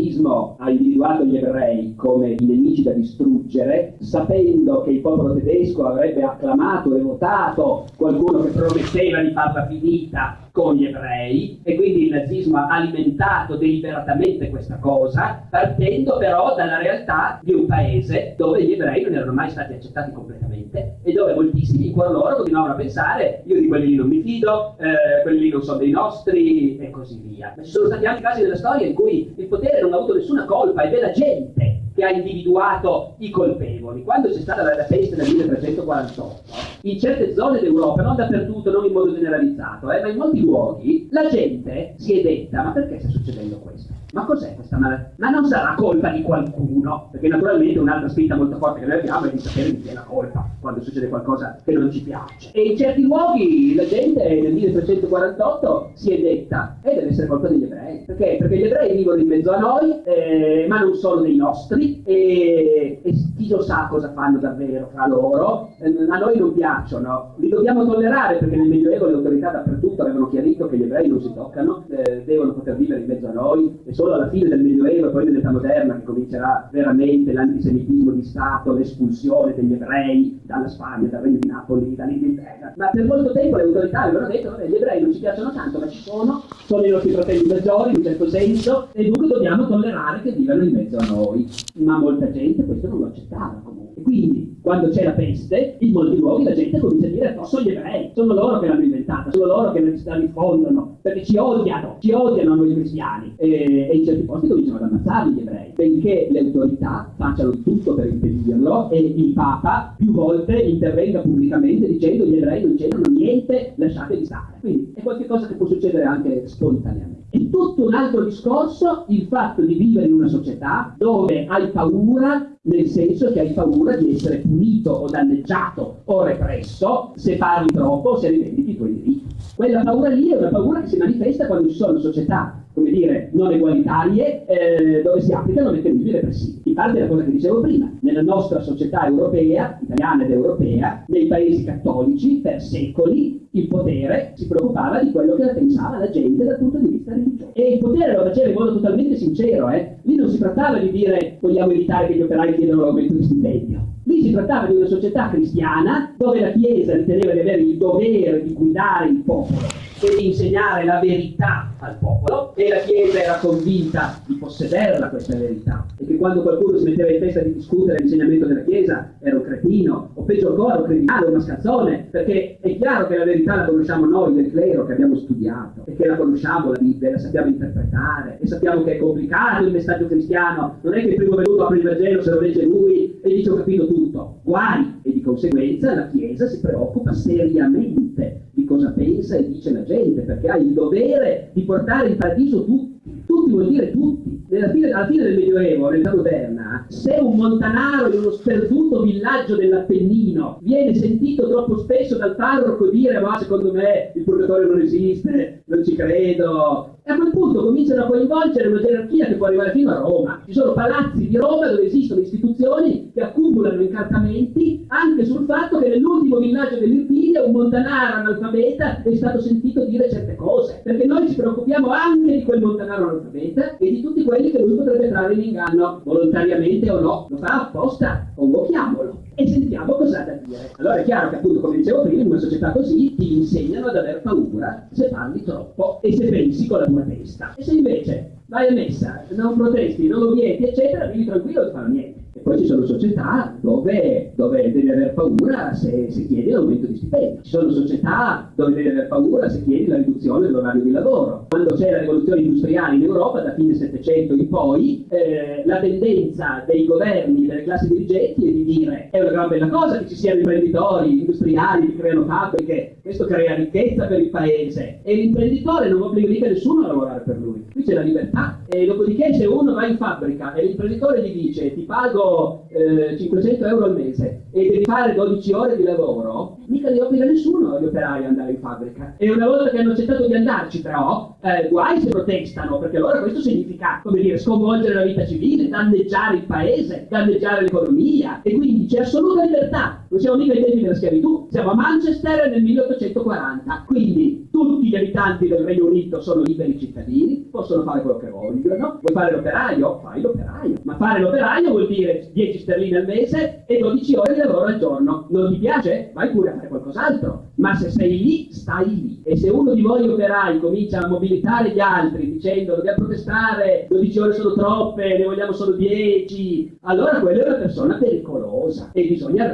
[SPEAKER 2] il nazismo ha individuato gli ebrei come i nemici da distruggere, sapendo che il popolo tedesco avrebbe acclamato e votato qualcuno che prometteva di farla finita con gli ebrei e quindi il nazismo ha alimentato deliberatamente questa cosa, partendo però dalla realtà di un paese dove gli ebrei non erano mai stati accettati completamente e dove moltissimi in cuor loro continuavano a pensare io di quelli lì non mi fido, eh, quelli lì non sono dei nostri e così via. Ma ci sono stati anche casi nella storia in cui il potere non avuto nessuna colpa è la gente che ha individuato i colpevoli. Quando c'è stata la peste nel 1348, in certe zone d'Europa, non dappertutto, non in modo generalizzato, eh, ma in molti luoghi, la gente si è detta, ma perché sta succedendo questo? Ma cos'è questa malattia? Ma non sarà colpa di qualcuno? Perché naturalmente un'altra spinta molto forte che noi abbiamo è di sapere di chi è la colpa quando succede qualcosa che non ci piace. E in certi luoghi la gente nel 1348 si è detta, e eh, deve essere colpa degli ebrei. Perché? Perché gli ebrei vivono in mezzo a noi, eh, ma non sono dei nostri, e, e chi lo sa cosa fanno davvero fra loro. Eh, a noi non piacciono, li dobbiamo tollerare perché nel Medioevo le autorità dappertutto avevano chiarito che gli ebrei non si toccano, eh, devono poter vivere in mezzo a noi, e solo alla fine del Medioevo e poi nell'età moderna che comincerà veramente l'antisemitismo di Stato, l'espulsione degli ebrei dalla Spagna, dal Regno di Napoli, dall'Inghilterra. Ma per molto tempo le autorità avevano detto che gli ebrei non ci piacciono tanto, ma ci sono, sono i nostri fratelli maggiori in un certo senso, e dunque dobbiamo tollerare che vivano in mezzo a noi. Ma molta gente questo non lo accettava comunque. Quindi, quando c'è la peste, in molti luoghi la gente comincia a dire no, sono gli ebrei, sono loro che l'hanno inventata, sono loro che la diffondono, perché ci odiano, ci odiano noi cristiani. E, e in certi posti cominciano ad ammazzare gli ebrei, benché le autorità facciano tutto per impedirlo e il Papa più volte intervenga pubblicamente dicendo gli ebrei non c'entrano niente, lasciateli stare. Quindi è qualcosa che può succedere anche spontaneamente. È tutto un altro discorso il fatto di vivere in una società dove hai paura nel senso che hai paura di essere punito o danneggiato o represso se parli troppo o se rivendichi i tuoi diritti. Quella paura lì è una paura che si manifesta quando ci sono società come dire, non egualitarie, eh, dove si applicano meccanismi repressivi. Parte la cosa che dicevo prima, nella nostra società europea, italiana ed europea, nei paesi cattolici, per secoli, il potere si preoccupava di quello che pensava la gente dal punto di vista religioso. E il potere lo faceva in modo totalmente sincero, eh? Lì non si trattava di dire vogliamo evitare che gli operai chiedano l'aumento di stipendio. Lì si trattava di una società cristiana dove la Chiesa riteneva di avere il dovere di guidare il popolo e di insegnare la verità al popolo. E la Chiesa era convinta di possederla questa verità. E che quando qualcuno si metteva in testa di discutere l'insegnamento della Chiesa era un cretino o peggio ancora un criminale, un mascazzone perché è chiaro che la verità la conosciamo noi del clero che abbiamo studiato e che la conosciamo la Bibbia, la sappiamo interpretare e sappiamo che è complicato il messaggio cristiano. Non è che il primo venuto apre il Vangelo se lo legge lui e dice ho capito tutto. Guai! E di conseguenza la Chiesa si preoccupa seriamente di cosa pensa e dice la gente, perché ha il dovere di portare in paradiso tutti. Tutti vuol dire tutti. Fine, alla fine del Medioevo, nell'età moderna, se un montanaro in uno sperduto villaggio dell'Appennino viene sentito troppo spesso dal parroco dire ma secondo me il purgatorio non esiste, non ci credo, e a quel punto cominciano a coinvolgere una gerarchia che può arrivare fino a Roma. Ci sono palazzi di Roma dove esistono istituzioni che accumulano incartamenti anche sul fatto che nell'ultimo villaggio dell'Irpinia un montanaro analfabeta è stato sentito dire certe cose. Perché noi ci preoccupiamo anche di quel montanaro analfabeta e di tutti quelli che lui potrebbe trarre in inganno, volontariamente o no. Lo fa apposta, convochiamolo e sentiamo cosa ha da dire. Allora è chiaro che appunto, come dicevo prima, in una società così ti insegnano ad aver paura se parli troppo e se pensi con la tua testa. E se invece vai a messa, non protesti, non lo vieti, eccetera, vivi tranquillo e non fanno niente. Poi ci sono società dove, dove devi aver paura se, se chiedi l'aumento di stipendio. Ci sono società dove devi aver paura se chiedi la riduzione dell'orario di lavoro. Quando c'è la rivoluzione industriale in Europa, da fine 700 in poi, eh, la tendenza dei governi, delle classi dirigenti è di dire è una gran bella cosa che ci siano imprenditori industriali che creano fabbriche, questo crea ricchezza per il paese e l'imprenditore non obbliga mica nessuno a lavorare per lui. Qui c'è la libertà e dopodiché se uno va in fabbrica e l'imprenditore gli dice ti pago eh, 500 euro al mese e devi fare 12 ore di lavoro, mica li obbliga nessuno gli operai ad andare in fabbrica. E una volta che hanno accettato di andarci però, eh, guai se protestano, perché allora questo significa, come dire, sconvolgere la vita civile, danneggiare il paese, danneggiare l'economia e quindi c'è assoluta libertà. Non siamo mica ai tempi della schiavitù, siamo a Manchester nel 1840, quindi tutti gli abitanti del Regno Unito sono liberi cittadini, possono fare quello che vogliono. Vuoi fare l'operaio? Fai l'operaio. Ma fare l'operaio vuol dire 10 sterline al mese e 12 ore di lavoro al giorno. Non ti piace? Vai pure a fare qualcos'altro. Ma se sei lì, stai lì. E se uno di voi operai comincia a mobilitare gli altri dicendo dobbiamo protestare, 12 ore sono troppe, ne vogliamo solo 10, allora quella è una persona pericolosa e bisogna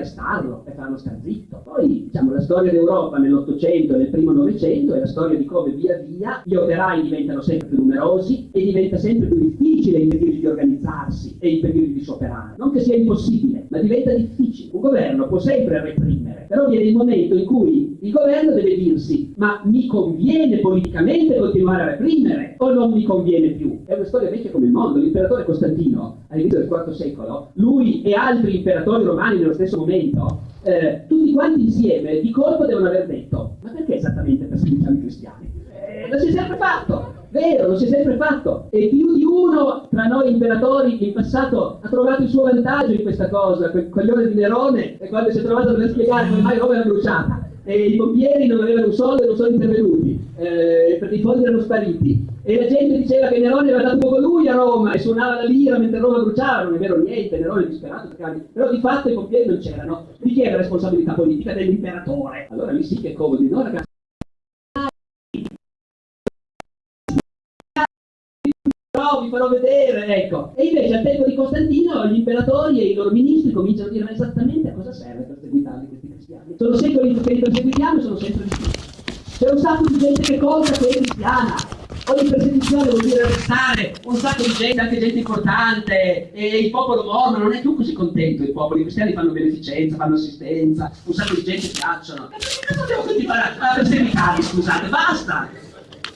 [SPEAKER 2] arrestarlo e farlo star zitto. Poi, diciamo, la storia d'Europa nell'Ottocento e nel primo Novecento è la storia di come via via gli operai diventano sempre più numerosi e diventa sempre più difficile impedirgli di organizzarsi e impedirgli di scioperare. Non che sia impossibile, ma diventa difficile. Un governo può sempre reprimere, però viene il momento in cui il governo deve dirsi ma mi conviene politicamente continuare a reprimere o non mi conviene più? È una storia vecchia come il mondo. L'imperatore Costantino, all'inizio del IV secolo, lui e altri imperatori romani nello stesso momento, eh, tutti quanti insieme di colpo devono aver detto ma perché esattamente perseguiamo i cristiani? Eh, lo si è sempre fatto, vero, lo si è sempre fatto e più di uno tra noi imperatori in passato ha trovato il suo vantaggio in questa cosa, quel coglione di Nerone e quando si è trovato dover spiegare come mai Roma era bruciata e i pompieri non avevano un soldo e non sono intervenuti eh, perché i fondi erano spariti e la gente diceva che Nerone aveva dato poco lui a Roma e suonava la lira mentre Roma bruciava, non è vero niente, Nerone è disperato, però di fatto i pompieri non c'erano. Di chi è la responsabilità politica? Dell'imperatore. Allora lì sì che è comodo, no ragazzi? Vi farò vedere, ecco. E invece al tempo di Costantino gli imperatori e i loro ministri cominciano a dire ma esattamente a cosa serve perseguitarli questi cristiani? Sono secoli che li perseguitiamo e sono sempre di. C'è un sacco di gente che conta che è cristiana. Ogni persecuzione vuol dire arrestare un sacco di gente, anche gente importante, e il popolo mormon non è più così contento, i cristiani fanno beneficenza, fanno assistenza, un sacco di gente piacciono. Ma perché cosa dobbiamo continuare a perseguitarli, scusate, basta!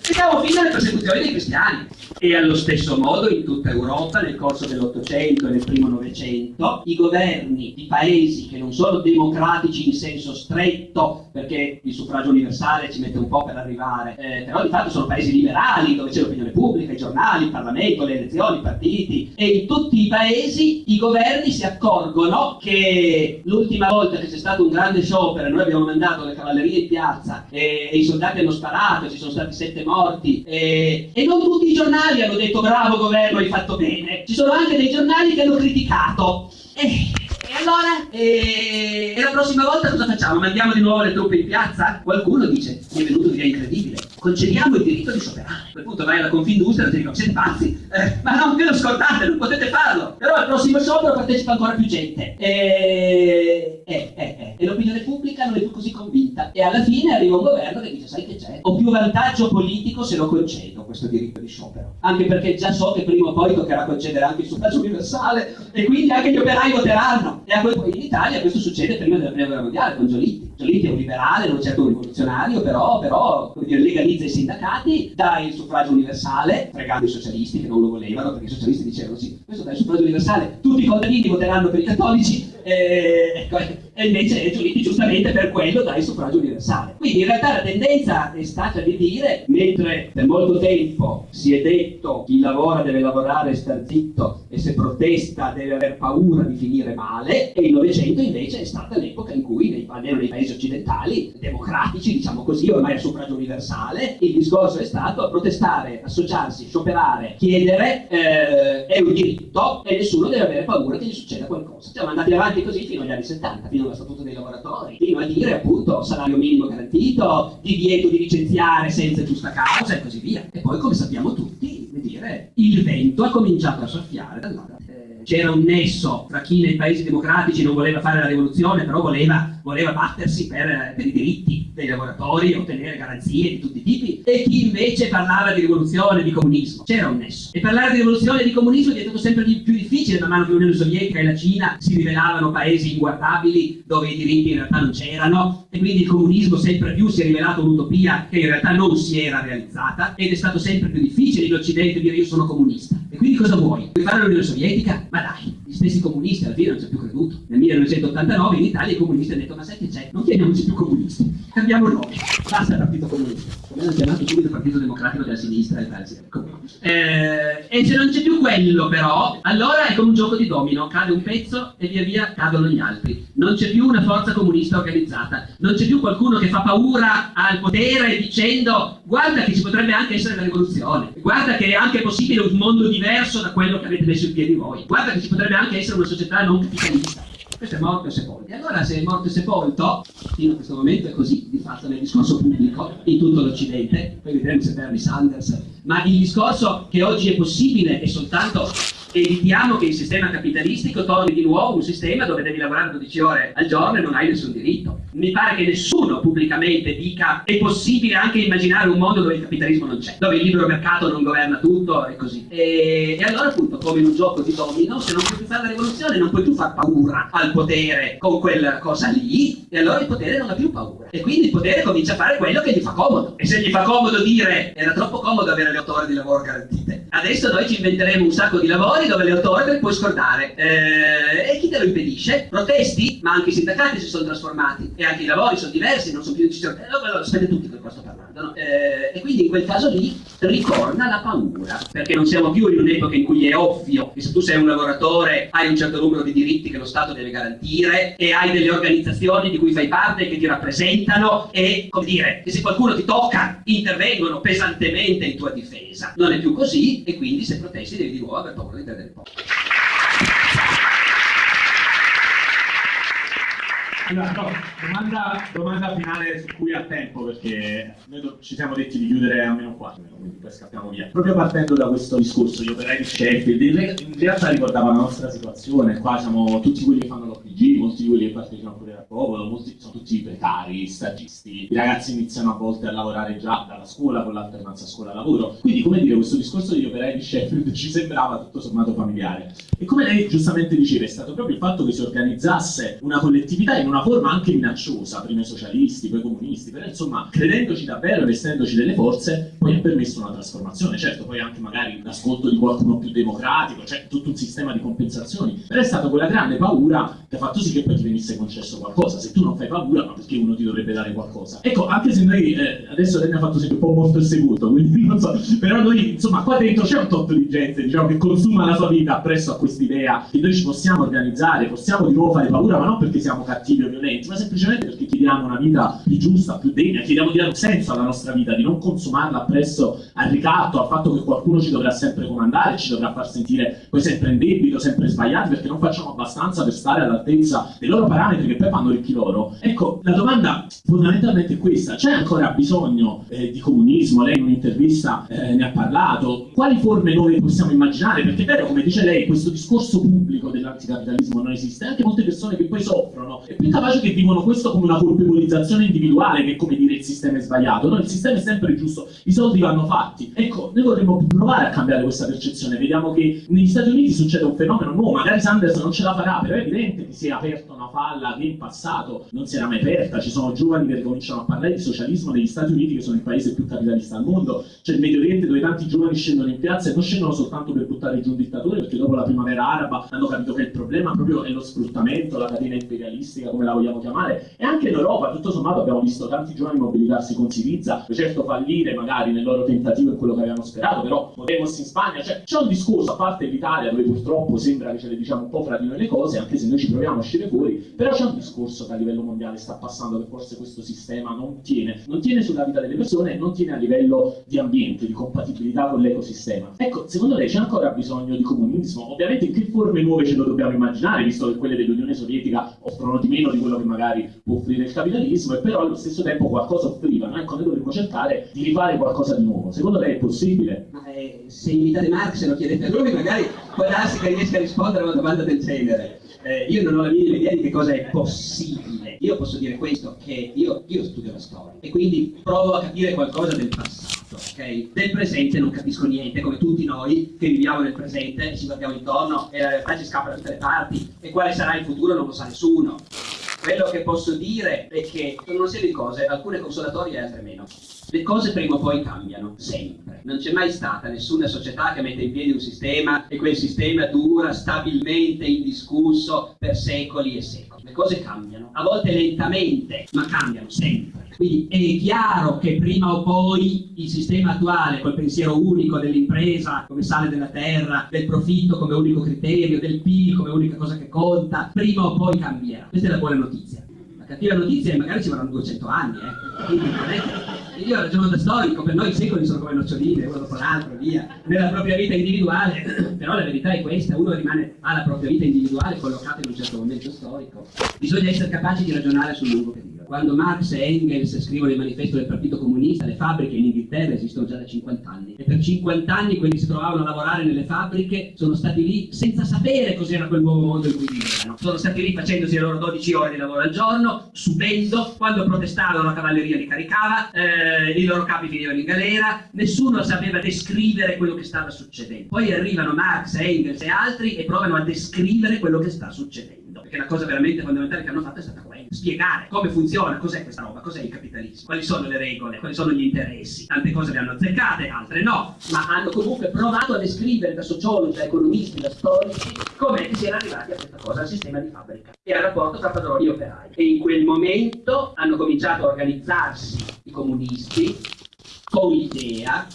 [SPEAKER 2] Mettiamo fine alle persecuzioni dei cristiani. E allo stesso modo in tutta Europa nel corso dell'Ottocento e nel primo Novecento i governi di paesi che non sono democratici in senso stretto, perché il suffragio universale ci mette un po' per arrivare, eh, però di fatto sono paesi liberali dove c'è l'opinione pubblica, i giornali, il Parlamento, le elezioni, i partiti e in tutti i paesi i governi si accorgono che l'ultima volta che c'è stato un grande sciopero noi abbiamo mandato le cavallerie in piazza e, e i soldati hanno sparato, ci sono stati sette morti e, e non tutti i giornali hanno detto bravo governo, hai fatto bene. Ci sono anche dei giornali che hanno criticato. E, e allora? E, e, la prossima volta cosa facciamo? Mandiamo di nuovo le truppe in piazza? Qualcuno dice, mi è venuto via incredibile, concediamo il diritto di scioperare. A quel punto vai alla Confindustria e ti dico, siete pazzi? Eh, ma non ve lo scordate, non potete farlo. Però al prossimo sciopero partecipa ancora più gente. E, e, e, e l'opinione pubblica non è più così convinta. E alla fine arriva un governo che dice, sai che c'è? Ho più vantaggio politico se lo concedo questo diritto di sciopero. Anche perché già so che prima o poi toccherà concedere anche il suffragio universale e quindi anche gli operai voteranno. E a quel in Italia questo succede prima della prima guerra mondiale con Giolitti. Giolitti è un liberale, non certo un rivoluzionario, però, però dire, legalizza i sindacati, dà il suffragio universale, fregando i socialisti che non lo volevano, perché i socialisti dicevano sì, questo dà il suffragio universale, tutti i contadini voteranno per i cattolici, e, e invece Giolitti giustamente per quello dà il suffragio universale. Quindi in realtà la tendenza è stata di dire, mentre per molto tempo si è detto chi lavora deve lavorare e star zitto e se protesta deve aver paura di finire male, e il Novecento invece è stata l'epoca in cui, nei, almeno nei paesi occidentali, democratici, diciamo così, ormai a suffragio universale, il discorso è stato protestare, associarsi, scioperare, chiedere eh, è un diritto e nessuno deve avere paura che gli succeda qualcosa. Siamo andati avanti così fino agli anni 70, fino allo statuto dei lavoratori, fino a dire appunto salario minimo garantito, divieto di licenziare senza giusta causa e così via. E poi, come sappiamo tutti, dire, il vento ha cominciato a soffiare dall'altra c'era un nesso tra chi nei paesi democratici non voleva fare la rivoluzione, però voleva, voleva battersi per, per, i diritti dei lavoratori, ottenere garanzie di tutti i tipi, e chi invece parlava di rivoluzione, di comunismo. C'era un nesso. E parlare di rivoluzione e di comunismo è diventato sempre più difficile man mano che l'Unione Sovietica e la Cina si rivelavano paesi inguardabili dove i diritti in realtà non c'erano, e quindi il comunismo sempre più si è rivelato un'utopia che in realtà non si era realizzata, ed è stato sempre più difficile in Occidente dire io sono comunista. Quindi cosa vuoi? Vuoi fare l'Unione Sovietica? Ma dai, stessi comunisti alla fine non ci hanno più creduto. Nel 1989 in Italia i comunisti hanno detto ma sai che c'è? Non chiamiamoci più comunisti, cambiamo nome. Basta il partito comunista. Come hanno chiamato subito il partito democratico della sinistra e tal. Eh, e se non c'è più quello però, allora è come un gioco di domino, cade un pezzo e via via cadono gli altri. Non c'è più una forza comunista organizzata, non c'è più qualcuno che fa paura al potere dicendo guarda che ci potrebbe anche essere la rivoluzione, guarda che è anche possibile un mondo diverso da quello che avete messo in piedi voi, guarda che ci potrebbe anche essere una società non capitalista. Questo è morto e sepolto. E allora se è morto e sepolto, fino a questo momento è così, di fatto nel discorso pubblico, in tutto l'Occidente, poi vedremo se Bernie Sanders, ma il discorso che oggi è possibile è soltanto evitiamo che il sistema capitalistico torni di nuovo un sistema dove devi lavorare 12 ore al giorno e non hai nessun diritto. Mi pare che nessuno pubblicamente dica è possibile anche immaginare un mondo dove il capitalismo non c'è, dove il libero mercato non governa tutto e così. E, e allora appunto come in un gioco di domino, se non puoi più fare la rivoluzione non puoi più far paura al potere con quella cosa lì e allora il potere non ha più paura. E quindi il potere comincia a fare quello che gli fa comodo. E se gli fa comodo dire era troppo comodo avere le 8 ore di lavoro garantite, adesso noi ci inventeremo un sacco di lavori dove le 8 ore puoi scordare. Eh, e chi te lo impedisce? Protesti? Ma anche i sindacati si sono trasformati e anche i lavori sono diversi, non sono più decisioni. Eh, allora, sapete tutti di cosa sto parlando, no? eh, e quindi in quel caso lì ritorna la paura, perché non siamo più in un'epoca in cui è ovvio che se tu sei un lavoratore hai un certo numero di diritti che lo Stato deve garantire e hai delle organizzazioni di cui fai parte che ti rappresentano e, come dire, che se qualcuno ti tocca intervengono pesantemente in tua difesa. Non è più così e quindi se protesti devi di nuovo aver paura di perdere il posto.
[SPEAKER 1] Allora, no, domanda, domanda, finale su cui ha tempo, perché noi ci siamo detti di chiudere a meno 4, quindi poi scappiamo via. Proprio partendo da questo discorso, gli operai di Sheffield, in realtà ricordava la nostra situazione, qua siamo tutti quelli che fanno l'OPG, molti di quelli che partecipano pure al popolo, molti sono tutti precari, stagisti, i ragazzi iniziano a volte a lavorare già dalla scuola con l'alternanza scuola-lavoro, quindi come dire, questo discorso degli operai di Sheffield ci sembrava tutto sommato familiare. E come lei giustamente diceva, è stato proprio il fatto che si organizzasse una collettività in una una forma anche minacciosa, prima i socialisti, poi i comunisti, però insomma, credendoci davvero, vestendoci delle forze, poi ha permesso una trasformazione, certo, poi anche magari l'ascolto di qualcuno più democratico, cioè tutto un sistema di compensazioni, però è stata quella grande paura che ha fatto sì che poi ti venisse concesso qualcosa, se tu non fai paura, ma perché uno ti dovrebbe dare qualcosa? Ecco, anche se noi, eh, adesso lei mi ha fatto sempre un po' molto seguito, quindi non so, però noi, insomma, qua dentro c'è un tot di gente, diciamo, che consuma la sua vita appresso a quest'idea che noi ci possiamo organizzare, possiamo di nuovo fare paura, ma non perché siamo cattivi violenti, ma semplicemente perché chiediamo una vita più giusta, più degna, chiediamo di dare un senso alla nostra vita, di non consumarla appresso al ricatto, al fatto che qualcuno ci dovrà sempre comandare, ci dovrà far sentire poi sempre in debito, sempre sbagliati, perché non facciamo abbastanza per stare all'altezza dei loro parametri che poi fanno ricchi loro. Ecco, la domanda fondamentalmente è questa, c'è ancora bisogno eh, di comunismo? Lei in un'intervista eh, ne ha parlato, quali forme noi possiamo immaginare? Perché è vero, come dice lei, questo discorso pubblico dell'anticapitalismo non esiste, anche molte persone che poi soffrono, e più capaci che vivono questo come una colpevolizzazione individuale che come dire il sistema è sbagliato, no? il sistema è sempre giusto, i soldi vanno fatti. Ecco, noi vorremmo provare a cambiare questa percezione, vediamo che negli Stati Uniti succede un fenomeno nuovo, magari Sanders non ce la farà, però è evidente che si è aperta una falla che in passato. Non si era mai aperta, ci sono giovani che cominciano a parlare di socialismo negli Stati Uniti che sono il paese più capitalista al mondo, c'è il Medio Oriente dove tanti giovani scendono in piazza e non scendono soltanto per buttare giù un dittatore, perché dopo la primavera araba hanno capito che il problema proprio è lo sfruttamento, la catena imperialistica, come la vogliamo chiamare, e anche in Europa, tutto sommato, abbiamo visto tanti giovani mobilitarsi con Siriza, certo fallire magari nel loro tentativo è quello che avevano sperato, però Podemos in Spagna, cioè c'è un discorso, a parte l'Italia, dove purtroppo sembra che ce le diciamo un po' fra di noi le cose, anche se noi ci proviamo a uscire fuori, però c'è un discorso che a livello mondiale sta passando, che forse questo sistema non tiene, non tiene sulla vita delle persone e non tiene a livello di ambiente, di compatibilità con l'ecosistema. Ecco, secondo lei c'è ancora bisogno di comunismo? Ovviamente in che forme nuove ce lo dobbiamo immaginare, visto che quelle dell'Unione Sovietica offrono di meno di quello che magari può offrire il capitalismo e però allo stesso tempo qualcosa offrivano. Ecco, noi dovremmo cercare di rifare qualcosa di nuovo. Secondo lei è possibile?
[SPEAKER 2] È se invitate Marx e lo chiedete a lui, magari può darsi che riesca a rispondere a una domanda del genere. Eh, io non ho la minima idea di che cosa è possibile. Io posso dire questo, che io, io studio la storia e quindi provo a capire qualcosa del passato, ok? Del presente non capisco niente, come tutti noi che viviamo nel presente ci guardiamo intorno e la realtà ci scappa da tutte le parti. E quale sarà il futuro non lo sa nessuno. Quello che posso dire è che sono una serie di cose, alcune consolatorie e altre meno. Le cose prima o poi cambiano, sempre. Non c'è mai stata nessuna società che mette in piedi un sistema e quel sistema dura stabilmente indiscusso per secoli e secoli. Le cose cambiano, a volte lentamente, ma cambiano sempre. Quindi è chiaro che prima o poi il sistema attuale, col pensiero unico dell'impresa come sale della terra, del profitto come unico criterio, del PIL come unica cosa che conta, prima o poi cambierà. Questa è la buona notizia. La cattiva notizia è che magari ci vorranno 200 anni, eh. Quindi non io ragiono da storico, per noi i secoli sono come noccioline, uno dopo l'altro, via, nella propria vita individuale, però la verità è questa, uno rimane alla propria vita individuale collocata in un certo momento storico. Bisogna essere capaci di ragionare sul lungo periodo. Quando Marx e Engels scrivono il manifesto del Partito Comunista, le fabbriche in Inghilterra esistono già da 50 anni e per 50 anni quelli che si trovavano a lavorare nelle fabbriche sono stati lì senza sapere cos'era quel nuovo mondo in cui vivevano. Sono stati lì facendosi le loro 12 ore di lavoro al giorno, subendo, quando protestavano la cavalleria li caricava, eh, i loro capi finivano in galera, nessuno sapeva descrivere quello che stava succedendo. Poi arrivano Marx, Engels e altri e provano a descrivere quello che sta succedendo perché la cosa veramente fondamentale che hanno fatto è stata quella, spiegare come funziona, cos'è questa roba, cos'è il capitalismo, quali sono le regole, quali sono gli interessi. Tante cose le hanno azzeccate, altre no, ma hanno comunque provato a descrivere da sociologi, da economisti, da storici, come si era arrivati a questa cosa, al sistema di fabbrica e al rapporto tra padroni e operai. E in quel momento hanno cominciato a organizzarsi i comunisti con l'idea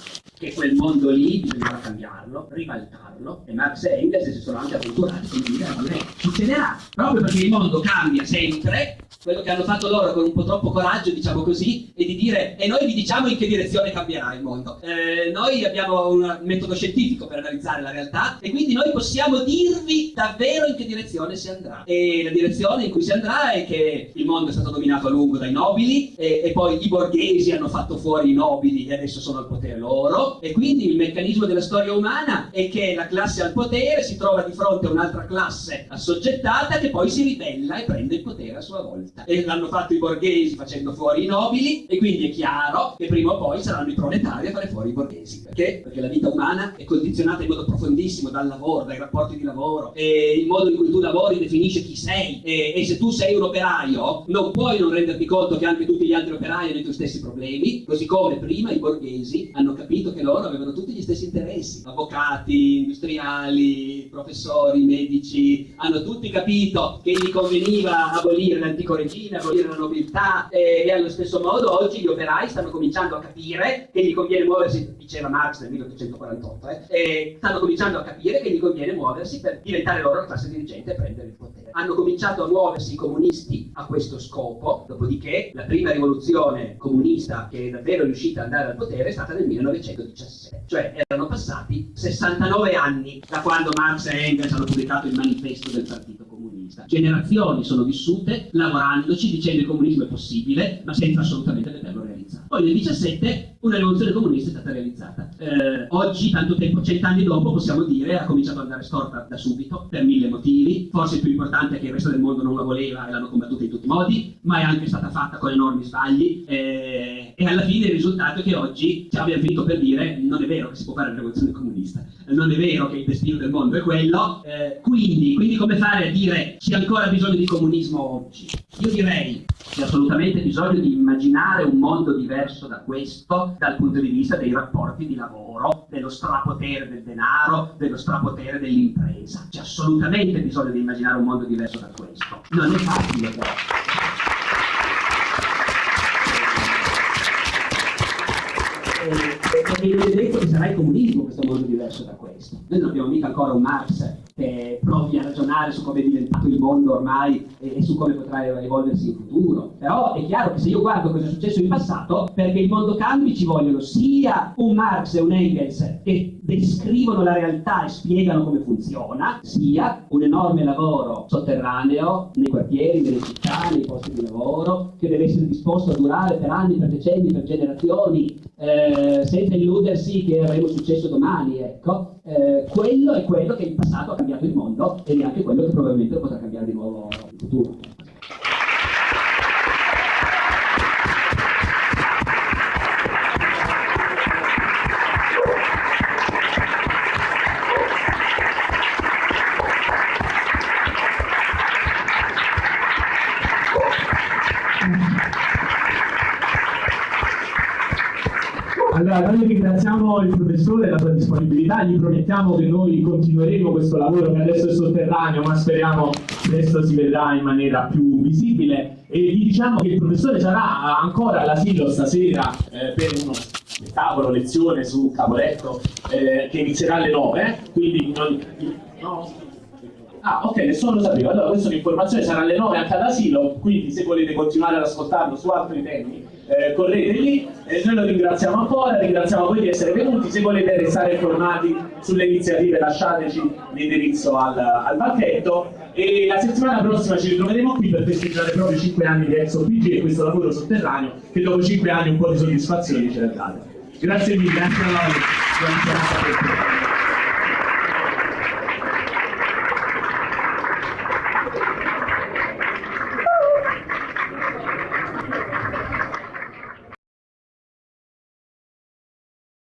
[SPEAKER 2] che quel mondo lì bisognava cambiarlo, ribaltarlo, e Marx e Engels si sono anche avventurati con l'idea di dire succederà, proprio perché il mondo cambia sempre, quello che hanno fatto loro con un po' troppo coraggio, diciamo così, è di dire e noi vi diciamo in che direzione cambierà il mondo. Eh, noi abbiamo un metodo scientifico per analizzare la realtà e quindi noi possiamo dirvi davvero in che direzione si andrà. E la direzione in cui si andrà è che il mondo è stato dominato a lungo dai nobili e, e poi i borghesi hanno fatto fuori i nobili e adesso sono al potere loro e quindi il meccanismo della storia umana è che la classe al potere si trova di fronte a un'altra classe assoggettata che poi si ribella e prende il potere a sua volta. E l'hanno fatto i borghesi facendo fuori i nobili e quindi è chiaro che prima o poi saranno i proletari a fare fuori i borghesi. Perché? Perché la vita umana è condizionata in modo profondissimo dal lavoro, dai rapporti di lavoro e il modo in cui tu lavori definisce chi sei e, e se tu sei un operaio non puoi non renderti conto che anche tutti gli altri operai hanno i tuoi stessi problemi, così come prima i borghesi hanno capito che loro avevano tutti gli stessi interessi, avvocati, industriali, professori, medici, hanno tutti capito che gli conveniva abolire l'antico regime, abolire la nobiltà e, e, allo stesso modo oggi gli operai stanno cominciando a capire che gli conviene muoversi, diceva Marx nel 1848, eh, stanno cominciando a capire che gli conviene muoversi per diventare loro la classe dirigente e prendere il potere. Hanno cominciato a muoversi i comunisti a questo scopo, dopodiché la prima rivoluzione comunista che è davvero riuscita ad andare al potere è stata nel 1917. 2017, cioè erano passati 69 anni da quando Marx e Engels hanno pubblicato il manifesto del Partito Comunista. Generazioni sono vissute lavorandoci, dicendo che il comunismo è possibile, ma senza assolutamente vederlo realizzato. Poi nel 17 una rivoluzione comunista è stata realizzata. Eh, oggi, tanto tempo, cent'anni dopo, possiamo dire, ha cominciato ad andare storta da subito, per mille motivi. Forse il più importante è che il resto del mondo non la voleva e l'hanno combattuta in tutti i modi, ma è anche stata fatta con enormi sbagli. Eh, e alla fine il risultato è che oggi ci abbiamo finito per dire non è vero che si può fare la rivoluzione comunista, non è vero che il destino del mondo è quello. Eh, quindi, quindi come fare a dire c'è ancora bisogno di comunismo oggi? Io direi c'è assolutamente bisogno di immaginare un mondo diverso da questo dal punto di vista dei rapporti di lavoro, dello strapotere del denaro, dello strapotere dell'impresa. C'è assolutamente bisogno di immaginare un mondo diverso da questo. Non è facile però. E non è detto che sarà il comunismo questo mondo diverso da questo. Noi non abbiamo mica ancora un Marx che provi a ragionare su come è diventato il mondo ormai e, e, su come potrà evolversi in futuro. Però è chiaro che se io guardo cosa è successo in passato, perché il mondo cambi ci vogliono sia un Marx e un Engels che descrivono la realtà e spiegano come funziona, sia un enorme lavoro sotterraneo nei quartieri, nelle città, nei posti di lavoro, che deve essere disposto a durare per anni, per decenni, per generazioni, eh, senza illudersi che avremo successo domani. Ecco. Eh, quello è quello che in passato ha cambiato il mondo ed è anche quello che probabilmente potrà cambiare di nuovo in futuro.
[SPEAKER 1] Allora, noi ringraziamo il professore la sua disponibilità, gli promettiamo che noi continueremo questo lavoro che adesso è sotterraneo, ma speriamo presto si vedrà in maniera più visibile. E vi diciamo che il professore sarà ancora all'asilo stasera eh, per uno spettacolo, lezione su Caporetto, eh, che inizierà alle 9, quindi non, no? Ah, ok, nessuno lo sapeva. Allora, questa è un'informazione, sarà alle 9 anche all'asilo, quindi se volete continuare ad ascoltarlo su altri temi, eh, correte lì. Eh, noi lo ringraziamo ancora, ringraziamo voi di essere venuti. Se volete restare informati sulle iniziative, lasciateci l'indirizzo al, al banchetto. E la settimana prossima ci ritroveremo qui per festeggiare proprio 5 anni di Exo PG e questo lavoro sotterraneo che dopo 5 anni un po' di soddisfazione ce l'ha date. Grazie mille, anche a voi.